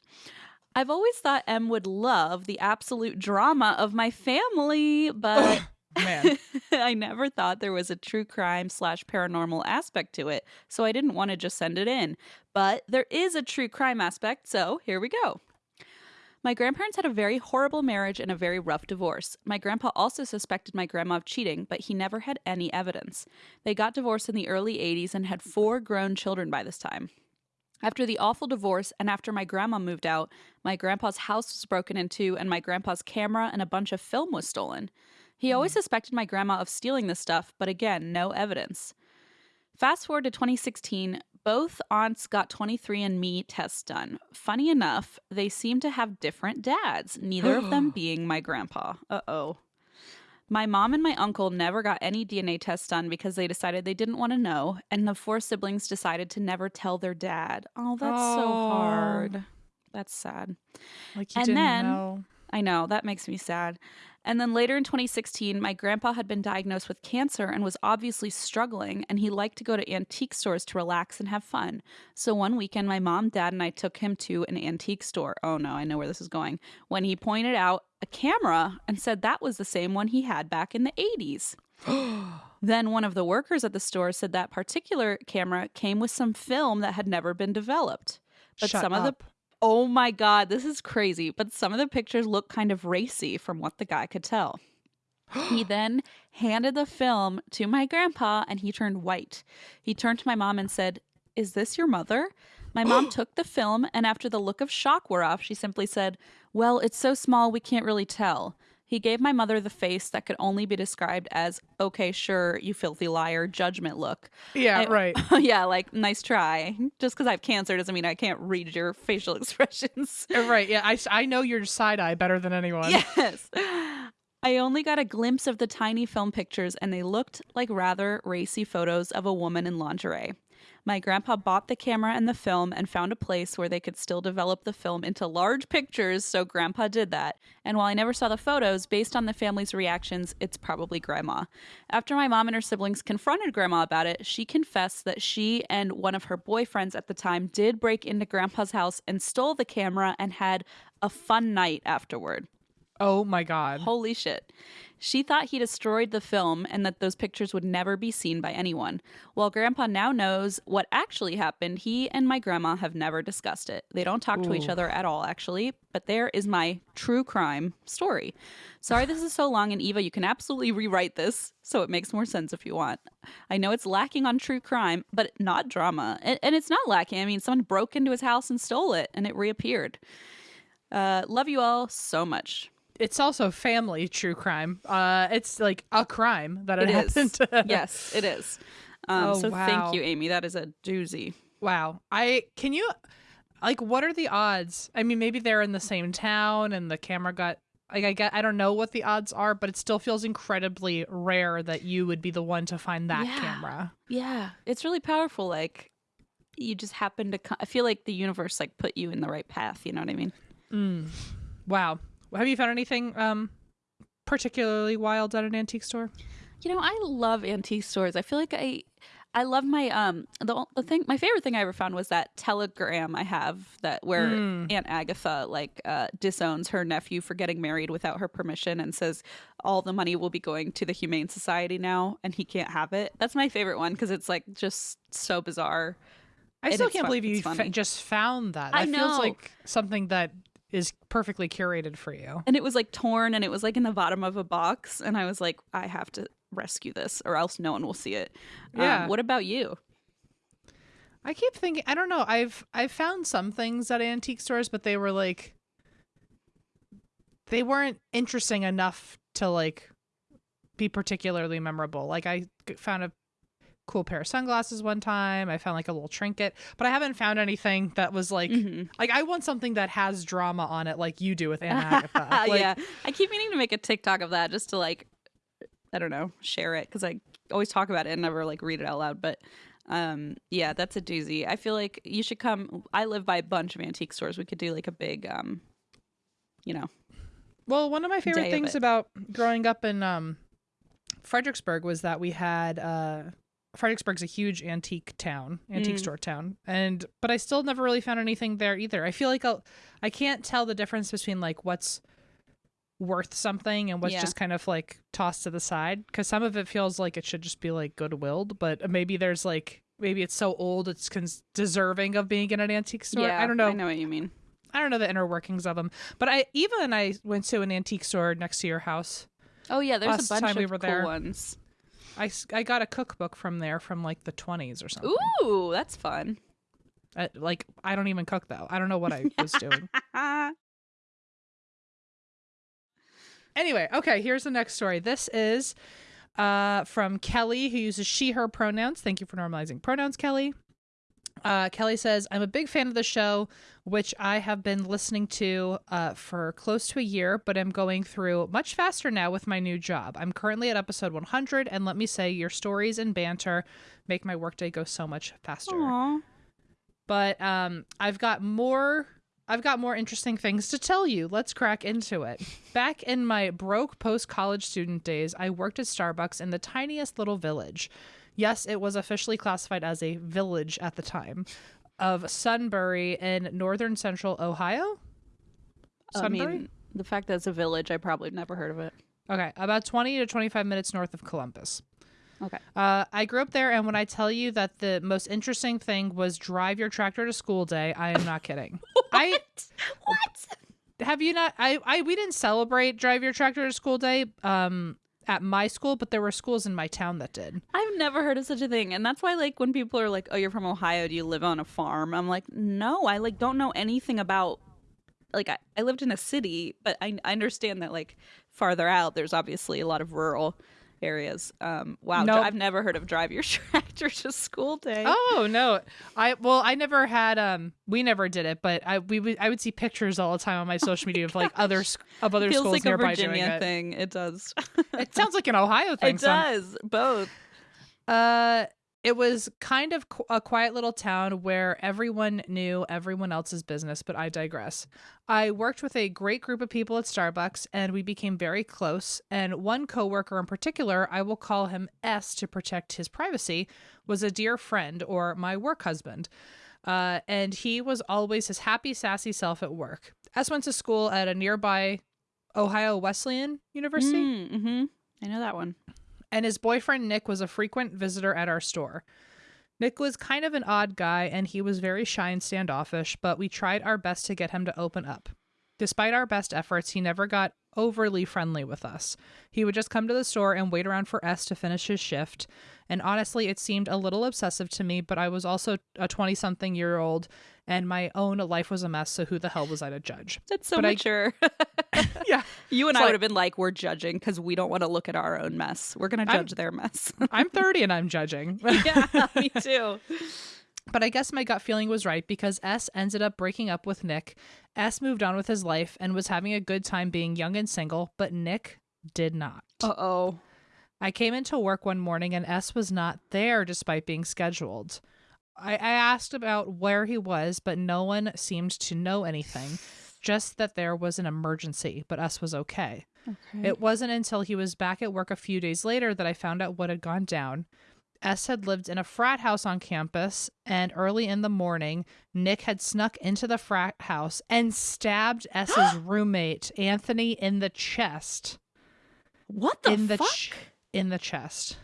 B: I've always thought Em would love the absolute drama of my family, but
A: Man. (laughs)
B: I never thought there was a true crime slash paranormal aspect to it, so I didn't want to just send it in. But there is a true crime aspect, so here we go. My grandparents had a very horrible marriage and a very rough divorce. My grandpa also suspected my grandma of cheating, but he never had any evidence. They got divorced in the early 80s and had four grown children by this time. After the awful divorce and after my grandma moved out, my grandpa's house was broken into and my grandpa's camera and a bunch of film was stolen. He always hmm. suspected my grandma of stealing this stuff, but again, no evidence. Fast forward to 2016, both aunts got 23andMe tests done. Funny enough, they seem to have different dads, neither of them (gasps) being my grandpa. Uh oh. My mom and my uncle never got any DNA tests done because they decided they didn't want to know, and the four siblings decided to never tell their dad. Oh, that's so
A: Oh.
B: hard. That's sad.
A: Like you
B: And
A: didn't
B: then-
A: know.
B: I know, that makes me sad. And then later in 2016, my grandpa had been diagnosed with cancer and was obviously struggling, and he liked to go to antique stores to relax and have fun. So one weekend, my mom, dad, and I took him to an antique store. Oh no, I know where this is going. When he pointed out a camera and said that was the same one he had back in the 80s. (gasps) then one of the workers at the store said that particular camera came with some film that had never been developed. But
A: Shut
B: some of the
A: up.
B: Oh my God, this is crazy. But some of the pictures look kind of racy from what the guy could tell. he (gasps) then handed the film to my grandpa and he turned white. He turned to my mom and said, Is this your mother? My mom (gasps) took the film and after the look of shock wore off, she simply said, Well, it's so small we can't really tell. He gave my mother the face that could only be described as, okay, sure, you filthy liar, judgment look.
A: Yeah,
B: I-
A: right. (laughs)
B: yeah, like, nice try. Just because I have cancer doesn't mean I can't read your (laughs) facial expressions.
A: Uh, right. Yeah, I, I know your side eye better than anyone. (laughs)
B: Yes. I only got a glimpse of the tiny film pictures, and they looked like rather racy photos of a woman in lingerie. My grandpa bought the camera and the film and found a place where they could still develop the film into large pictures, so grandpa did that. And while I never saw the photos, based on the family's reactions, it's probably grandma. After my mom and her siblings confronted grandma about it, she confessed that she and one of her boyfriends at the time did break into grandpa's house and stole the camera and had a fun night afterward.
A: Oh my god.
B: Holy shit. She thought he destroyed the film and that those pictures would never be seen by anyone. While Grandpa now knows what actually happened, he and my grandma have never discussed it. They don't talk to each other at all, actually, but there is my true crime story. Sorry this is so long, and Eva, you can absolutely rewrite this so it makes more sense if you want. I know it's lacking on true crime, but not drama. And, and it's not lacking. I mean, someone broke into his house and stole it, and it reappeared. Uh, love you all so much.
A: It's also family true crime. Uh it's like a crime that it,
B: It is.
A: happened.
B: yes, it is. Um,
A: Oh,
B: so
A: wow.
B: thank you, Amy. That is a doozy.
A: Wow. I can you like what are the odds? I mean, maybe they're in the same town and the camera got like I get I don't know what the odds are, but it still feels incredibly rare that you would be the one to find that
B: Yeah.
A: camera.
B: Yeah, it's really powerful. Like you just happen to. co- I feel like the universe like put you in the right path. You know what I mean?
A: Mm. Wow. Have you found anything um particularly wild at an antique store?
B: You know, I love antique stores. I feel like I. I love my um the, the thing my favorite thing I ever found was that telegram I have that where
A: Mm.
B: Aunt Agatha like uh disowns her nephew for getting married without her permission and says all the money will be going to the Humane Society now and he can't have it. That's my favorite one because it's like just so bizarre.
A: I
B: And
A: still can't
B: fun-
A: believe you fa- just found that.
B: I
A: That feels
B: know.
A: like something that is perfectly curated for you.
B: and it was like torn and it was like in the bottom of a box and i was like i have to rescue this or else no one will see it
A: Yeah.
B: um, what about you
A: I keep thinking I don't know. I've I've found some things at antique stores, but they were like they weren't interesting enough to like be particularly memorable. Like I found a cool pair of sunglasses one time. I found like a little trinket, but I haven't found anything that was like
B: Mhm.
A: like I want something that has drama on it like you do with Aunt (laughs) Agatha. Like,
B: yeah i keep meaning to make a tiktok of that just to like i don't know share it because i always talk about it and never like read it out loud but um yeah that's a doozy i feel like you should come i live by a bunch of antique stores we could do like a big um you know
A: Well, one of my favorite things about growing up in um, Fredericksburg was that we had uh, Fredericksburg's a huge antique town, antique
B: Mm.
A: store town, and but I still never really found anything there either. I feel like I'll, I can't tell the difference between like what's worth something and what's
B: Yeah.
A: just kind of like tossed to the side because some of it feels like it should just be like goodwilled, but maybe there's like maybe it's so old it's cons- deserving of being in an antique store.
B: yeah
A: I don't know.
B: i know what you mean
A: I don't know the inner workings of them. But I Eva and I went to an antique store next to your house.
B: oh yeah there's a bunch
A: time
B: of
A: we were
B: cool
A: there.
B: ones
A: I, I got a cookbook from there from like the 20s or something.
B: ooh that's fun
A: Uh, like I don't even cook though. I don't know what I (laughs) was doing. Anyway, okay, here's the next story. This is uh, from Kelly, who uses she, her pronouns. Thank you for normalizing pronouns, Kelly. Uh, Kelly says, I'm a big fan of the show, which I have been listening to uh, for close to a year, but I'm going through much faster now with my new job. I'm currently at episode 100, and let me say, your stories and banter make my workday go so much faster
B: Aw.
A: but um I've got more I've got more interesting things to tell you. Let's crack into it. Back in my broke post college student days, I worked at Starbucks in the tiniest little village. Yes, it was officially classified as a village at the time of Sunbury in northern central Ohio.
B: I
A: Sunbury?
B: mean, the fact that it's a village, I probably never heard of it.
A: Okay, about 20 to 25 minutes north of Columbus.
B: Okay.
A: Uh, I grew up there, and when I tell you that the most interesting thing was drive your tractor to school day, I am not kidding. (laughs) I
B: What?
A: have you not? I, I we didn't celebrate drive your tractor to school day um at my school, but there were schools in my town that did.
B: I've never heard of such a thing. And that's why like when people are like, "Oh, you're from Ohio, do you live on a farm?" I'm like, "No, I like don't know anything about like I, I lived in a city, but I, I understand that like farther out there's obviously a lot of rural areas. Um wow,
A: Nope.
B: I've never heard of drive your (laughs) tractor to school day.
A: Oh no, I well I never had um we never did it, but I we would I would see pictures all the time on my (laughs) social media of like other of other
B: Feels
A: schools
B: like a
A: nearby doing
B: Virginia
A: it.
B: thing. It does.
A: It sounds like an Ohio (laughs) thing.
B: it
A: some-
B: does. Both.
A: Uh, it was kind of a quiet little town where everyone knew everyone else's business, but I digress. I worked with a great group of people at Starbucks and we became very close. And one coworker in particular, I will call him S to protect his privacy, was a dear friend or my work husband. Uh, and he was always his happy, sassy self at work. S went to school at a nearby Ohio Wesleyan University
B: Mm-hmm. I know that one.
A: And his boyfriend Nick was a frequent visitor at our store. Nick was kind of an odd guy and he was very shy and standoffish, but we tried our best to get him to open up. Despite our best efforts, he never got overly friendly with us. He would just come to the store and wait around for S to finish his shift. And honestly, it seemed a little obsessive to me, but I was also a 20 something year old and my own life was a mess, so who the hell was I to judge?
B: That's so
A: But I-
B: mature. (laughs) (laughs)
A: Yeah.
B: You and
A: It's
B: I would have been like, we're judging because we don't want to look at our own mess. We're going to
A: I'm-
B: judge their mess.
A: I'm 30 and I'm (laughs) judging.
B: yeah, me too.
A: But I guess my gut feeling was right because S ended up breaking up with Nick. S moved on with his life and was having a good time being young and single, but Nick did not.
B: Uh oh.
A: I came into work one morning and S was not there despite being scheduled. I, I asked about where he was, but no one seemed to know anything, just that there was an emergency, but S was okay.
B: Okay.
A: It wasn't until he was back at work a few days later that I found out what had gone down. S had lived in a frat house on campus, and early in the morning, Nick had snuck into the frat house and stabbed (gasps) S's roommate, Anthony, in the chest.
B: what the
A: in the
B: fuck?
A: ch- in the chest.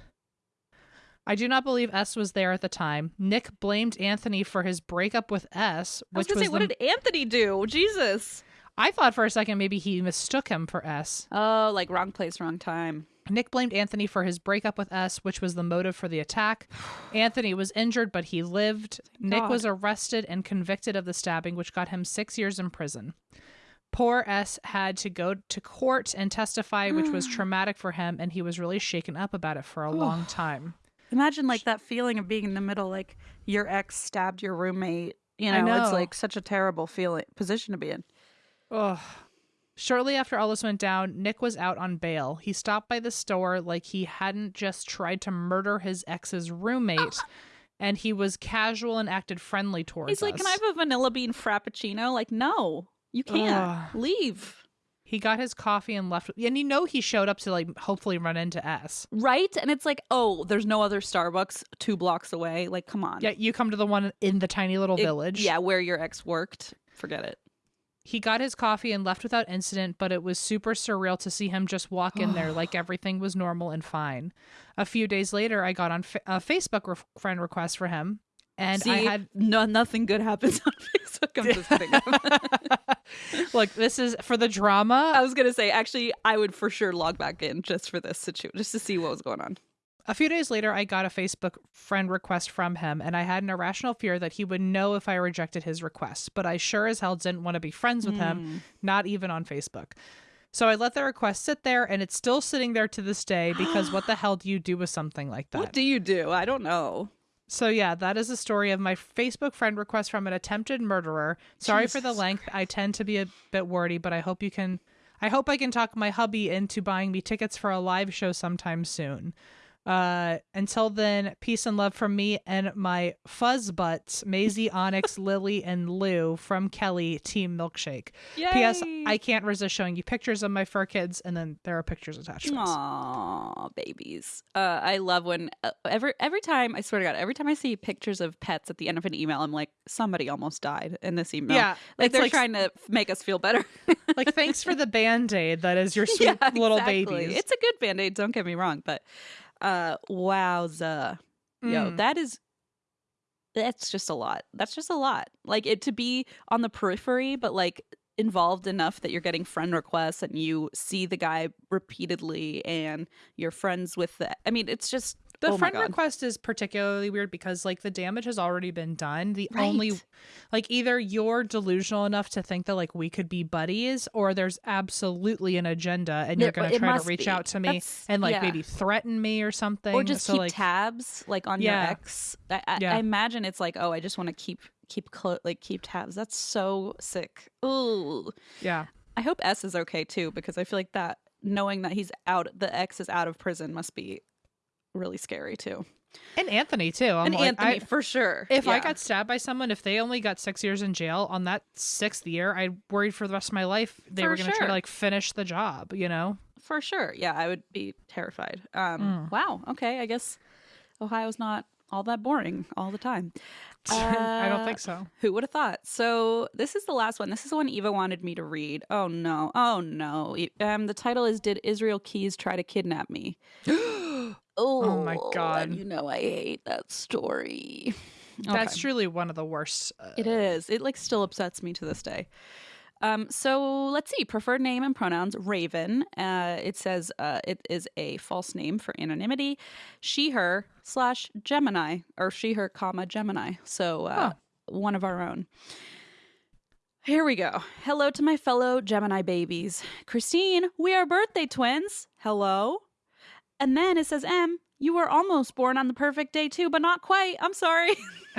A: I do not believe S was there at the time. Nick blamed Anthony for his breakup with S,
B: I was
A: which
B: gonna say, what
A: the-
B: did Anthony do? Jesus.
A: I thought for a second maybe he mistook him for S.
B: Oh, like wrong place, wrong time.
A: Nick blamed Anthony for his breakup with S, which was the motive for the attack. (sighs) Anthony was injured, but he lived. Nick
B: God.
A: was arrested and convicted of the stabbing, which got him six years in prison. Poor S had to go to court and testify, which was (sighs) traumatic for him, and he was really shaken up about it for a long time.
B: Imagine like that feeling of being in the middle, like your ex stabbed your roommate. You know,
A: I
B: it's like such a terrible feeling position to be in.
A: Ugh. Shortly after all this went down, Nick was out on bail. He stopped by the store like he hadn't just tried to murder his ex's roommate, ah. and he was casual and acted friendly towards
B: He's like,
A: us.
B: "Can I have a vanilla bean frappuccino?" Like, no, you can't.
A: Ugh.
B: Leave.
A: He got his coffee and left. And you know he showed up to like hopefully run into S.
B: Right? And it's like, oh, there's no other Starbucks two blocks away. Like, come on.
A: Yeah, you come to the one in the tiny little
B: It-
A: village.
B: Yeah, where your ex worked. Forget it.
A: He got his coffee and left without incident, but it was super surreal to see him just walk in there like (sighs) everything was normal and fine. A few days later, I got on fa- a Facebook re- friend request for him, and
B: See,
A: I had
B: no, nothing good happens on (laughs) Facebook. I'm just kidding. (laughs)
A: look. This is for the drama.
B: I was gonna say, actually, I would for sure log back in just for this situation, just to see what was going on.
A: A few days later, I got a Facebook friend request from him, and I had an irrational fear that he would know if I rejected his request, but I sure as hell didn't want to be friends with
B: Hmm.
A: him, not even on Facebook. So I let the request sit there, and it's still sitting there to this day because what the (gasps) hell do you do with something like that?
B: What do you do? I don't know.
A: so, yeah, that is the story of my Facebook friend request from an attempted murderer. Sorry for the
B: Jesus
A: length. I tend to be a bit wordy, but I hope you can. I hope I can talk my hubby into buying me tickets for a live show sometime soon. Uh, until then, peace and love from me and my fuzz butts, Maisie, (laughs) Onyx, Lily, and Lou from Kelly Team Milkshake. P.S. I can't resist showing you pictures of my fur kids, and then there are pictures attached. to this.
B: Aw, babies. Uh, I love when uh, every every time I swear to God, every time I see pictures of pets at the end of an email, I'm like, somebody almost died in this email.
A: Yeah,
B: like they're
A: like-
B: trying to make us feel better. (laughs)
A: like thanks for the band aid that is your (laughs) sweet
B: Yeah,
A: little
B: exactly.
A: babies.
B: It's a good band aid. Don't get me wrong, but uh, wowza, yo,
A: Mm.
B: that is. That's just a lot. That's just a lot. Like it to be on the periphery, but like involved enough that you're getting friend requests and you see the guy repeatedly and you're friends with the. I mean, it's just
A: The
B: oh
A: friend request is particularly weird because like the damage has already been done. The only like either you're delusional enough to think that like we could be buddies or there's absolutely an agenda and you're going to try to reach
B: be.
A: out to me
B: That's-
A: and like
B: yeah.
A: maybe threaten me or something
B: or just
A: so
B: keep
A: like
B: tabs like on
A: Yeah.
B: your ex. I, I,
A: Yeah.
B: I imagine it's like, oh, I just want to keep keep clo- like keep tabs. That's so sick. Ooh.
A: yeah.
B: I hope S is okay too because I feel like that knowing that he's out, the ex is out of prison must be really scary too.
A: And Anthony too. I'm
B: and
A: like,
B: Anthony
A: I-
B: for sure.
A: if I got stabbed by someone, if they only got six years in jail on that sixth year, I worried for the rest of my life they
B: For
A: were going to try to like finish the job. You know?
B: for sure, yeah, I would be terrified. Um,
A: Mm.
B: Wow. Okay, I guess Ohio's not all that boring all the time. (laughs)
A: I don't
B: Uh,
A: think so.
B: Who would have thought? So this is the last one. This is the one Eva wanted me to read. Oh no! Oh no! Um, the title is "Did Israel Keyes Try to Kidnap Me?" (gasps) (gasps) (gasps) oh,
A: my God.
B: You know I hate that story. (laughs)
A: That's
B: Okay.
A: truly one of the worst. Uh,
B: It is. It like still upsets me to this day. Um, so let's see. Preferred name and pronouns: Raven. Uh, it says uh, it is a false name for anonymity. She/her slash Gemini or she/her comma Gemini. So uh,
A: Huh.
B: one of our own. Here we go. Hello to my fellow Gemini babies. Christine, we are birthday twins. Hello. And then it says Em. You were almost born on the perfect day too, but not quite. I'm sorry. (laughs)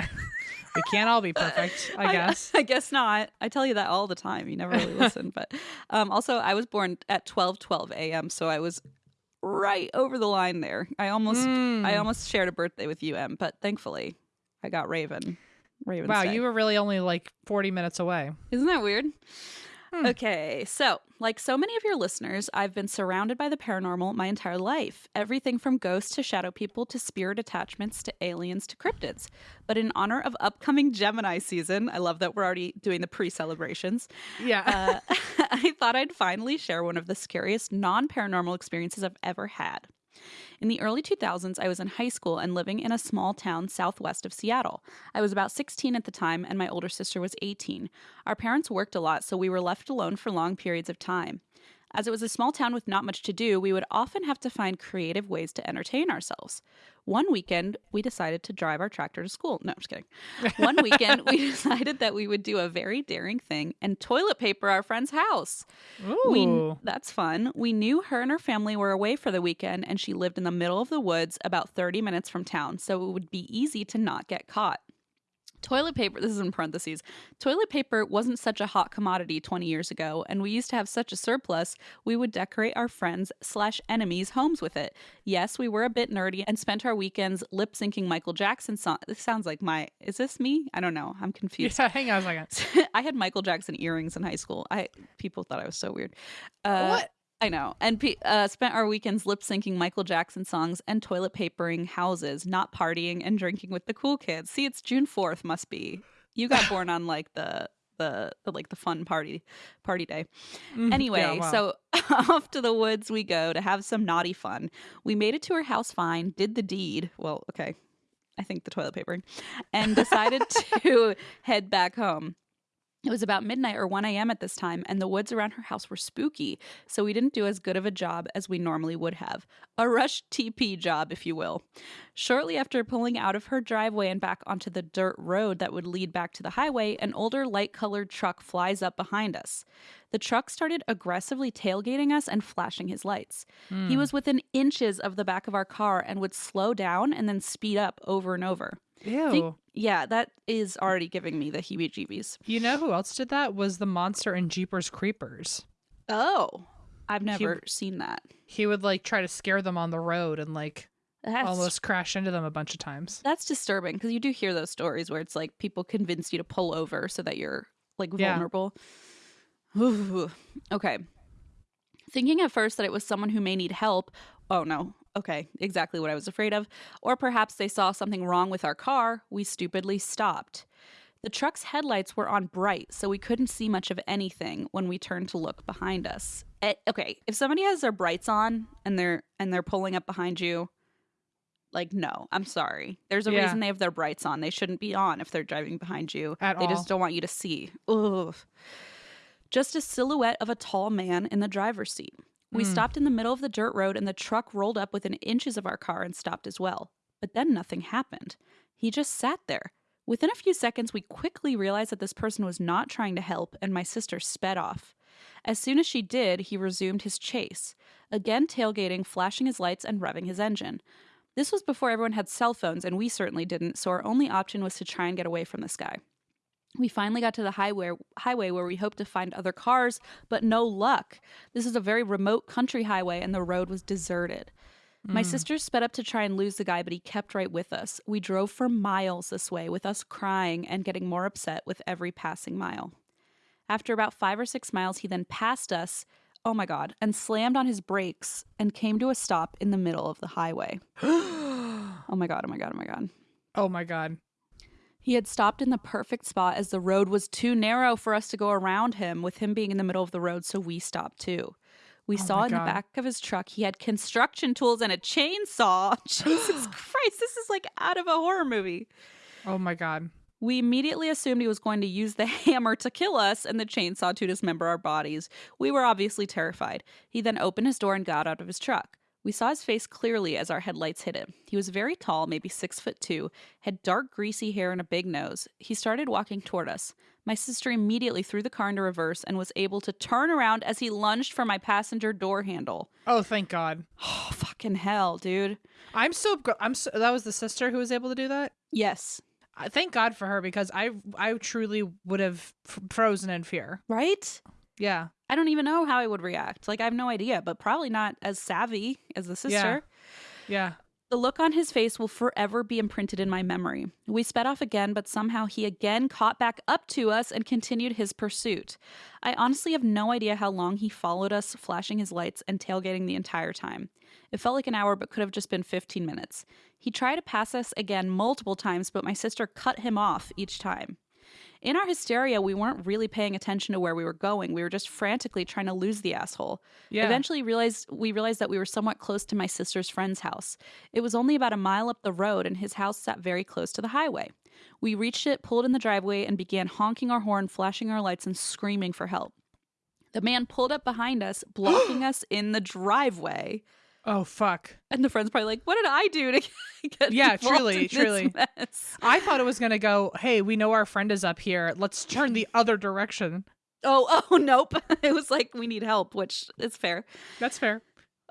A: we can't all be perfect, I (laughs) guess. (laughs)
B: I, guess not. I tell you that all the time. You never really listen. But um, also, I was born at 12 12 a.m., so I was right over the line there. I almost
A: Mm.
B: I almost shared a birthday with you, Em, but thankfully I got Raven. Raven.
A: Wow, you were really only like 40 minutes away.
B: Isn't that weird?
A: Hmm.
B: Okay, so like so many of your listeners, I've been surrounded by the paranormal my entire life. Everything from ghosts to shadow people to spirit attachments to aliens to cryptids. But in honor of upcoming Gemini season, I love that we're already doing the pre celebrations.
A: Yeah.
B: Uh, (laughs) (laughs) I thought I'd finally share one of the scariest non paranormal experiences I've ever had. In the early 2000s, I was in high school and living in a small town southwest of Seattle. I was about 16 at the time, and my older sister was 18. Our parents worked a lot, so we were left alone for long periods of time. As it was a small town with not much to do, we would often have to find creative ways to entertain ourselves. One weekend, we decided to drive our tractor to school. No, I'm just kidding. (laughs) One weekend, we (laughs) decided that we would do a very daring thing and toilet paper our friend's house.
A: Ooh.
B: We that's fun. We knew her and her family were away for the weekend and she lived in the middle of the woods about 30 minutes from town, so it would be easy to not get caught. Toilet paper, this is in parentheses. Toilet paper wasn't such a hot commodity 20 years ago, and we used to have such a surplus, we would decorate our friends slash enemies' homes with it. Yes, we were a bit nerdy and spent our weekends lip syncing Michael Jackson song. This sounds like my, is this me? I don't know. I'm confused.
A: yeah, hang on a second. (laughs)
B: I had Michael Jackson earrings in high school. I people thought I was so weird. Uh,
A: what?
B: I know. And uh, spent our weekends lip syncing Michael Jackson songs and toilet papering houses, not partying and drinking with the cool kids. See, it's June fourth. Must be you got born on like the. The, the like the fun party party day
A: Mhm.
B: Anyway,
A: Yeah, wow.
B: so (laughs) off to the woods we go to have some naughty fun. We made it to her house fine, did the deed. Well, okay. I think the toilet papering, and decided (laughs) to head back home. It was about midnight or 1 a.m. at this time, and the woods around her house were spooky, so we didn't do as good of a job as we normally would have. A rush TP job, if you will. Shortly after pulling out of her driveway and back onto the dirt road that would lead back to the highway, an older light colored truck flies up behind us. The truck started aggressively tailgating us and flashing his lights. He
A: Hmm.
B: was within inches of the back of our car and would slow down and then speed up over and over.
A: Ew.
B: Think- yeah, that is already giving me the heebie jeebies.
A: you know who else did that? Was the monster in Jeepers Creepers.
B: Oh, I've never seen that.
A: He would like try to scare them on the road and like
B: That's
A: Almost crash into them a bunch of times.
B: that's disturbing because you do hear those stories where it's like people convince you to pull over so that you're like
A: Yeah.
B: vulnerable. Ooh. Okay. Thinking at first that it was someone who may need help. Oh no. Okay, exactly what I was afraid of. Or perhaps they saw something wrong with our car. We stupidly stopped. The truck's headlights were on bright, so we couldn't see much of anything when we turned to look behind us. Eh, okay, if somebody has their brights on and they're and they're pulling up behind you, like no, I'm sorry. There's a
A: Yeah.
B: reason they have their brights on. They shouldn't be on if they're driving behind you.
A: At
B: they
A: all.
B: just don't want you to see. Ugh. Just a silhouette of a tall man in the driver's seat. We
A: Hmm.
B: stopped in the middle of the dirt road and the truck rolled up within inches of our car and stopped as well. But then nothing happened. He just sat there. Within a few seconds, we quickly realized that this person was not trying to help, and my sister sped off. As soon as she did, he resumed his chase, again tailgating, flashing his lights, and revving his engine. This was before everyone had cell phones, and we certainly didn't, so our only option was to try and get away from this guy. We finally got to the highway, highway where we hoped to find other cars, but no luck. This is a very remote country highway, and the road was deserted. My mm. sister sped up to try and lose the guy, but he kept right with us. We drove for miles this way, with us crying and getting more upset with every passing mile. After about five or six miles, he then passed us, oh my God, and slammed on his brakes and came to a stop in the middle of the highway. (gasps) Oh my God, oh my God, oh my God.
A: Oh my god.
B: He had stopped in the perfect spot as the road was too narrow for us to go around him, with him being in the middle of the road, so we stopped too. We
A: Oh
B: saw in the back of his truck he had construction tools and a chainsaw. (laughs) Jesus (gasps) Christ, this is like out of a horror movie.
A: Oh my god.
B: We immediately assumed he was going to use the (laughs) hammer to kill us and the chainsaw to dismember our bodies. We were obviously terrified. He then opened his door and got out of his truck. We saw his face clearly as our headlights hit him. He was very tall, maybe six foot two, had dark, greasy hair and a big nose. He started walking toward us. My sister immediately threw the car into reverse and was able to turn around as he lunged for my passenger door handle.
A: Oh, thank God. (sighs)
B: Oh, fucking hell, dude.
A: I'm so I'm so, that was the sister who was able to do that.
B: Yes.
A: I thank God for her because I I truly would have f- frozen in fear.
B: Right?
A: Yeah.
B: I don't even know how I would react. Like, I have no idea, but probably not as savvy as the sister.
A: Yeah. yeah.
B: The look on his face will forever be imprinted in my memory. We sped off again, but somehow he again caught back up to us and continued his pursuit. I honestly have no idea how long he followed us, flashing his lights and tailgating the entire time. It felt like an hour, but could have just been 15 minutes. He tried to pass us again multiple times, but my sister cut him off each time. In our hysteria, we weren't really paying attention to where we were going. We were just frantically trying to lose the asshole.
A: Yeah.
B: Eventually realized we realized that we were somewhat close to my sister's friend's house. It was only about a mile up the road and his house sat very close to the highway. We reached it, pulled in the driveway and began honking our horn, flashing our lights and screaming for help. The man pulled up behind us, blocking (gasps) us in the driveway.
A: Oh fuck.
B: And the friend's probably like, "What did I do to (laughs) get
A: Yeah, truly, truly.
B: mess?"
A: I thought it was gonna go. Hey, we know our friend is up here. Let's turn the other direction.
B: Oh, (laughs) oh, nope. (laughs) It was like we need help, which is fair.
A: That's fair.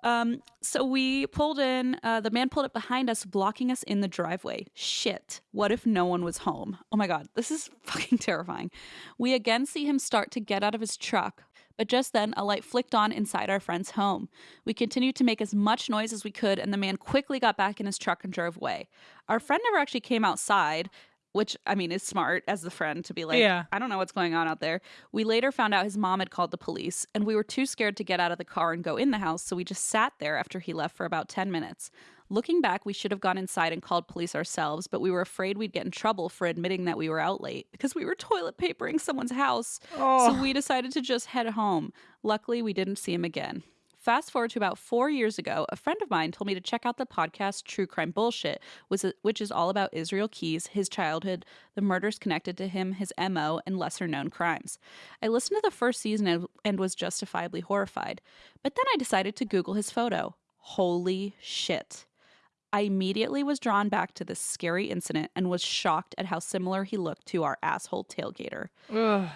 B: Um, so we pulled in. Uh, the man pulled up behind us, blocking us in the driveway. Shit. What if no one was home? Oh my god, this is fucking terrifying. We again see him start to get out of his truck, but just then a light flicked on inside our friend's home. We continued to make as much noise as we could, and the man quickly got back in his truck and drove away. Our friend never actually came outside. Which I mean is smart as the friend to be like,
A: Yeah.
B: I don't know what's going on out there. We later found out his mom had called the police, and we were too scared to get out of the car and go in the house, so we just sat there after he left for about 10 minutes. Looking back, we should have gone inside and called police ourselves, but we were afraid we'd get in trouble for admitting that we were out late because we were toilet papering someone's house.
A: Oh,
B: So we oh. decided to just head home. Luckily, we didn't see him again. Fast forward to about four years ago, a friend of mine told me to check out the podcast True Crime Bullshit, which is all about Israel Keyes, his childhood, the murders connected to him, his MO, and lesser known crimes. I listened to the first season and, and was justifiably horrified. But then I decided to Google his photo. Holy shit. I immediately was drawn back to this scary incident and was shocked at how similar he looked to our asshole tailgater.
A: Ugh.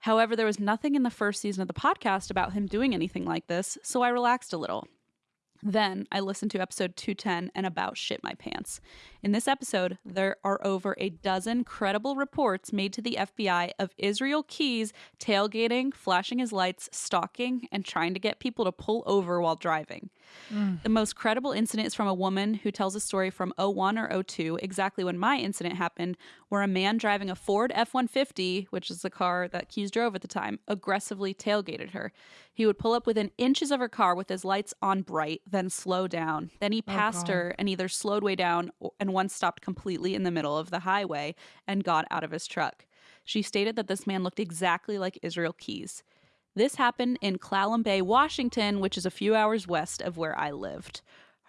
B: However, there was nothing in the first season of the podcast about him doing anything like this, so I relaxed a little. Then I listened to episode 210 and about shit my pants. In this episode, there are over a dozen credible reports made to the FBI of Israel Keyes tailgating, flashing his lights, stalking, and trying to get people to pull over while driving.
A: Mm.
B: The most credible incident is from a woman who tells a story from 01 or 02, exactly when my incident happened, where a man driving a Ford F 150, which is the car that Keyes drove at the time, aggressively tailgated her. He would pull up within inches of her car with his lights on bright, then slow down. Then he passed
A: God.
B: her and either slowed way down and once stopped completely in the middle of the highway and got out of his truck. She stated that this man looked exactly like Israel Keyes. This happened in Clallam Bay, Washington, which is a few hours west of where I lived.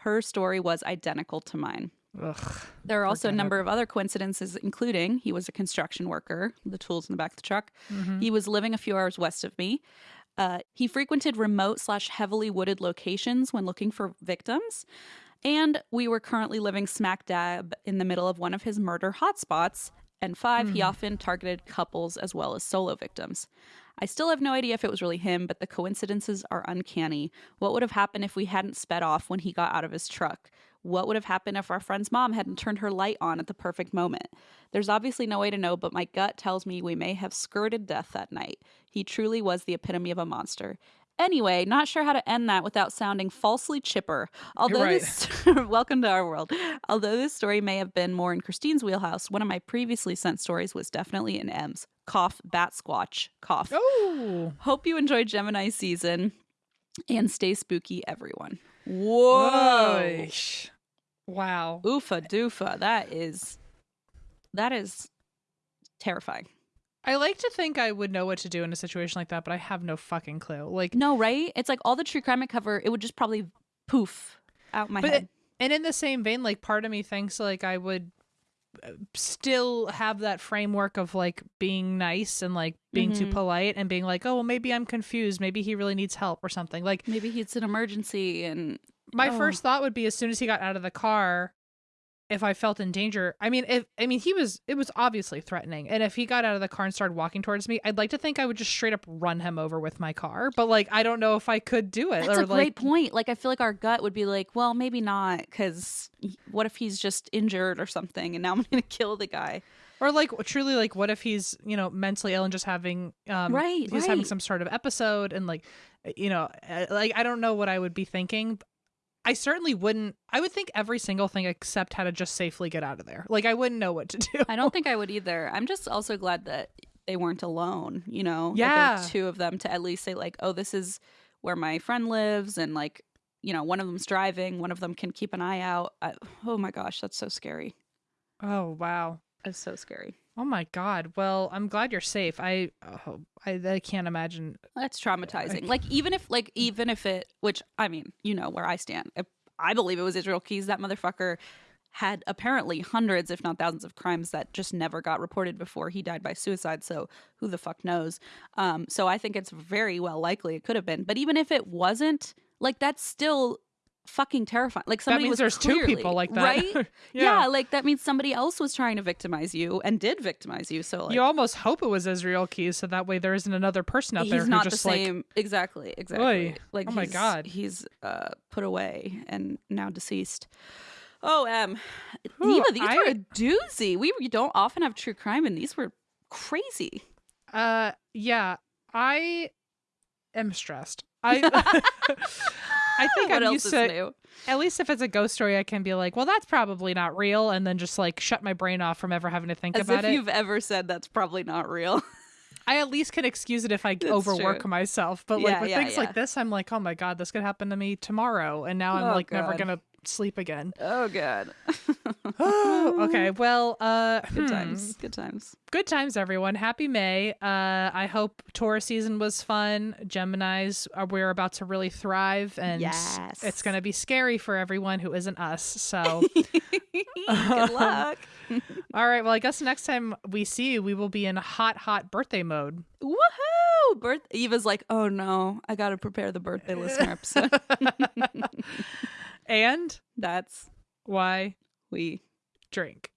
B: Her story was identical to mine.
A: Ugh.
B: There are also a number of other coincidences, including he was a construction worker, the tools in the back of the truck. He was living a few hours west of me. Uh, he frequented remote slash heavily wooded locations when looking for victims. And we were currently living smack dab in the middle of one of his murder hotspots. And five, he hmm. often targeted couples as well as solo victims. I still have no idea if it was really him, but the coincidences are uncanny. What would have happened if we hadn't sped off when he got out of his truck? What would have happened if our friend's mom hadn't turned her light on at the perfect moment? There's obviously no way to know, but my gut tells me we may have skirted death that night. He truly was the epitome of a monster. Anyway, not sure how to end that without sounding falsely chipper. Although
A: right.
B: this (laughs) welcome to our world. Although this story may have been more in Christine's wheelhouse, one of my previously sent stories was definitely in Em's. Cough, bat squatch, cough.
A: Oh.
B: Hope you enjoyed Gemini season and stay spooky, everyone. Whoa.
A: Oish. Wow.
B: Oofa doofa. That is that is terrifying.
A: I like to think I would know what to do in a situation like that, but I have no fucking clue. Like,
B: No, right? It's like all the true crime I cover, it would just probably poof out my
A: but
B: head.
A: and in the same vein, like part of me thinks like I would uh, still have that framework of like being nice and like being too
B: Mhm.
A: polite and being like, oh, well, maybe I'm confused. Maybe he really needs help or something. Like
B: Maybe it's an emergency and
A: my
B: Oh.
A: first thought would be as soon as he got out of the car, if I felt in danger. I mean, if I mean he was, it was obviously threatening, and if he got out of the car and started walking towards me, I'd like to think I would just straight up run him over with my car. But like, I don't know if I could do it.
B: That's
A: or
B: a great
A: like,
B: point. Like I feel like our gut would be like, well, maybe not, because what if he's just injured or something, and now I'm (laughs) going to kill the guy?
A: Or like truly, like what if he's you know mentally ill and just having um
B: Right,
A: he's having some sort of episode and like you know uh, like I don't know what I would be thinking. I certainly wouldn't. I would think every single thing except how to just safely get out of there. Like I wouldn't know what to do.
B: I don't (laughs) think I would either. I'm just also glad that they weren't alone. You know,
A: Yeah.
B: were two of them to at least say like, oh, this is where my friend lives, and like, you know, one of them's driving, one of them can keep an eye out. I, oh my gosh, that's so scary.
A: Oh wow.
B: That's so scary.
A: Oh my god. Well, I'm glad you're safe. I oh, I, I can't imagine.
B: That's traumatizing. Like even if like even if it which I mean, you know where I stand. If I believe it was Israel Keyes, that motherfucker had apparently hundreds if not thousands of crimes that just never got reported before he died by suicide, so who the fuck knows. Um so I think it's very well likely it could have been. But even if it wasn't, like that's still fucking terrifying. Like somebody that
A: means
B: was
A: there's two people like that.
B: Right? (laughs)
A: Yeah.
B: yeah. like that means somebody else was trying to victimize you and did victimize you. So like
A: you almost hope it was Israel Keyes, so that way there isn't another person out there
B: he's
A: who
B: not the
A: just like
B: same exactly exactly
A: Oy.
B: like
A: Oh my God.
B: he's uh put away and now deceased oh um Eva, these
A: I-
B: were a doozy we we don't often have true crime and these were crazy
A: Uh, yeah, I am stressed. I (laughs) (laughs) I (laughs) think
B: what
A: I'm used
B: is
A: to
B: new
A: at least if it's a ghost story, I can be like, well, that's probably not real, and then just like shut my brain off from ever having to think
B: as
A: about
B: if
A: it.
B: you've ever said that's probably not real (laughs)
A: I at least can excuse it if I
B: That's
A: overwork
B: true.
A: myself. But like
B: Yeah,
A: with
B: yeah,
A: things
B: yeah.
A: like this, I'm like, oh my god, this could happen to me tomorrow, and now I'm
B: Oh,
A: like never gonna sleep again.
B: oh god. (laughs) (laughs)
A: Okay, well, uh,
B: good
A: hmm.
B: times good times.
A: Good times everyone. Happy may. Uh i hope taurus season was fun. Gemini's are we're about to really thrive and
B: Yes.
A: it's gonna be scary for everyone who isn't us so. (laughs)
B: Good luck.
A: All right well i guess next time we see you we will be in hot hot birthday mode.
B: Woohoo! Birth eva's like oh no i gotta prepare the birthday listener episode
A: and
B: that's
A: why
B: we
A: drink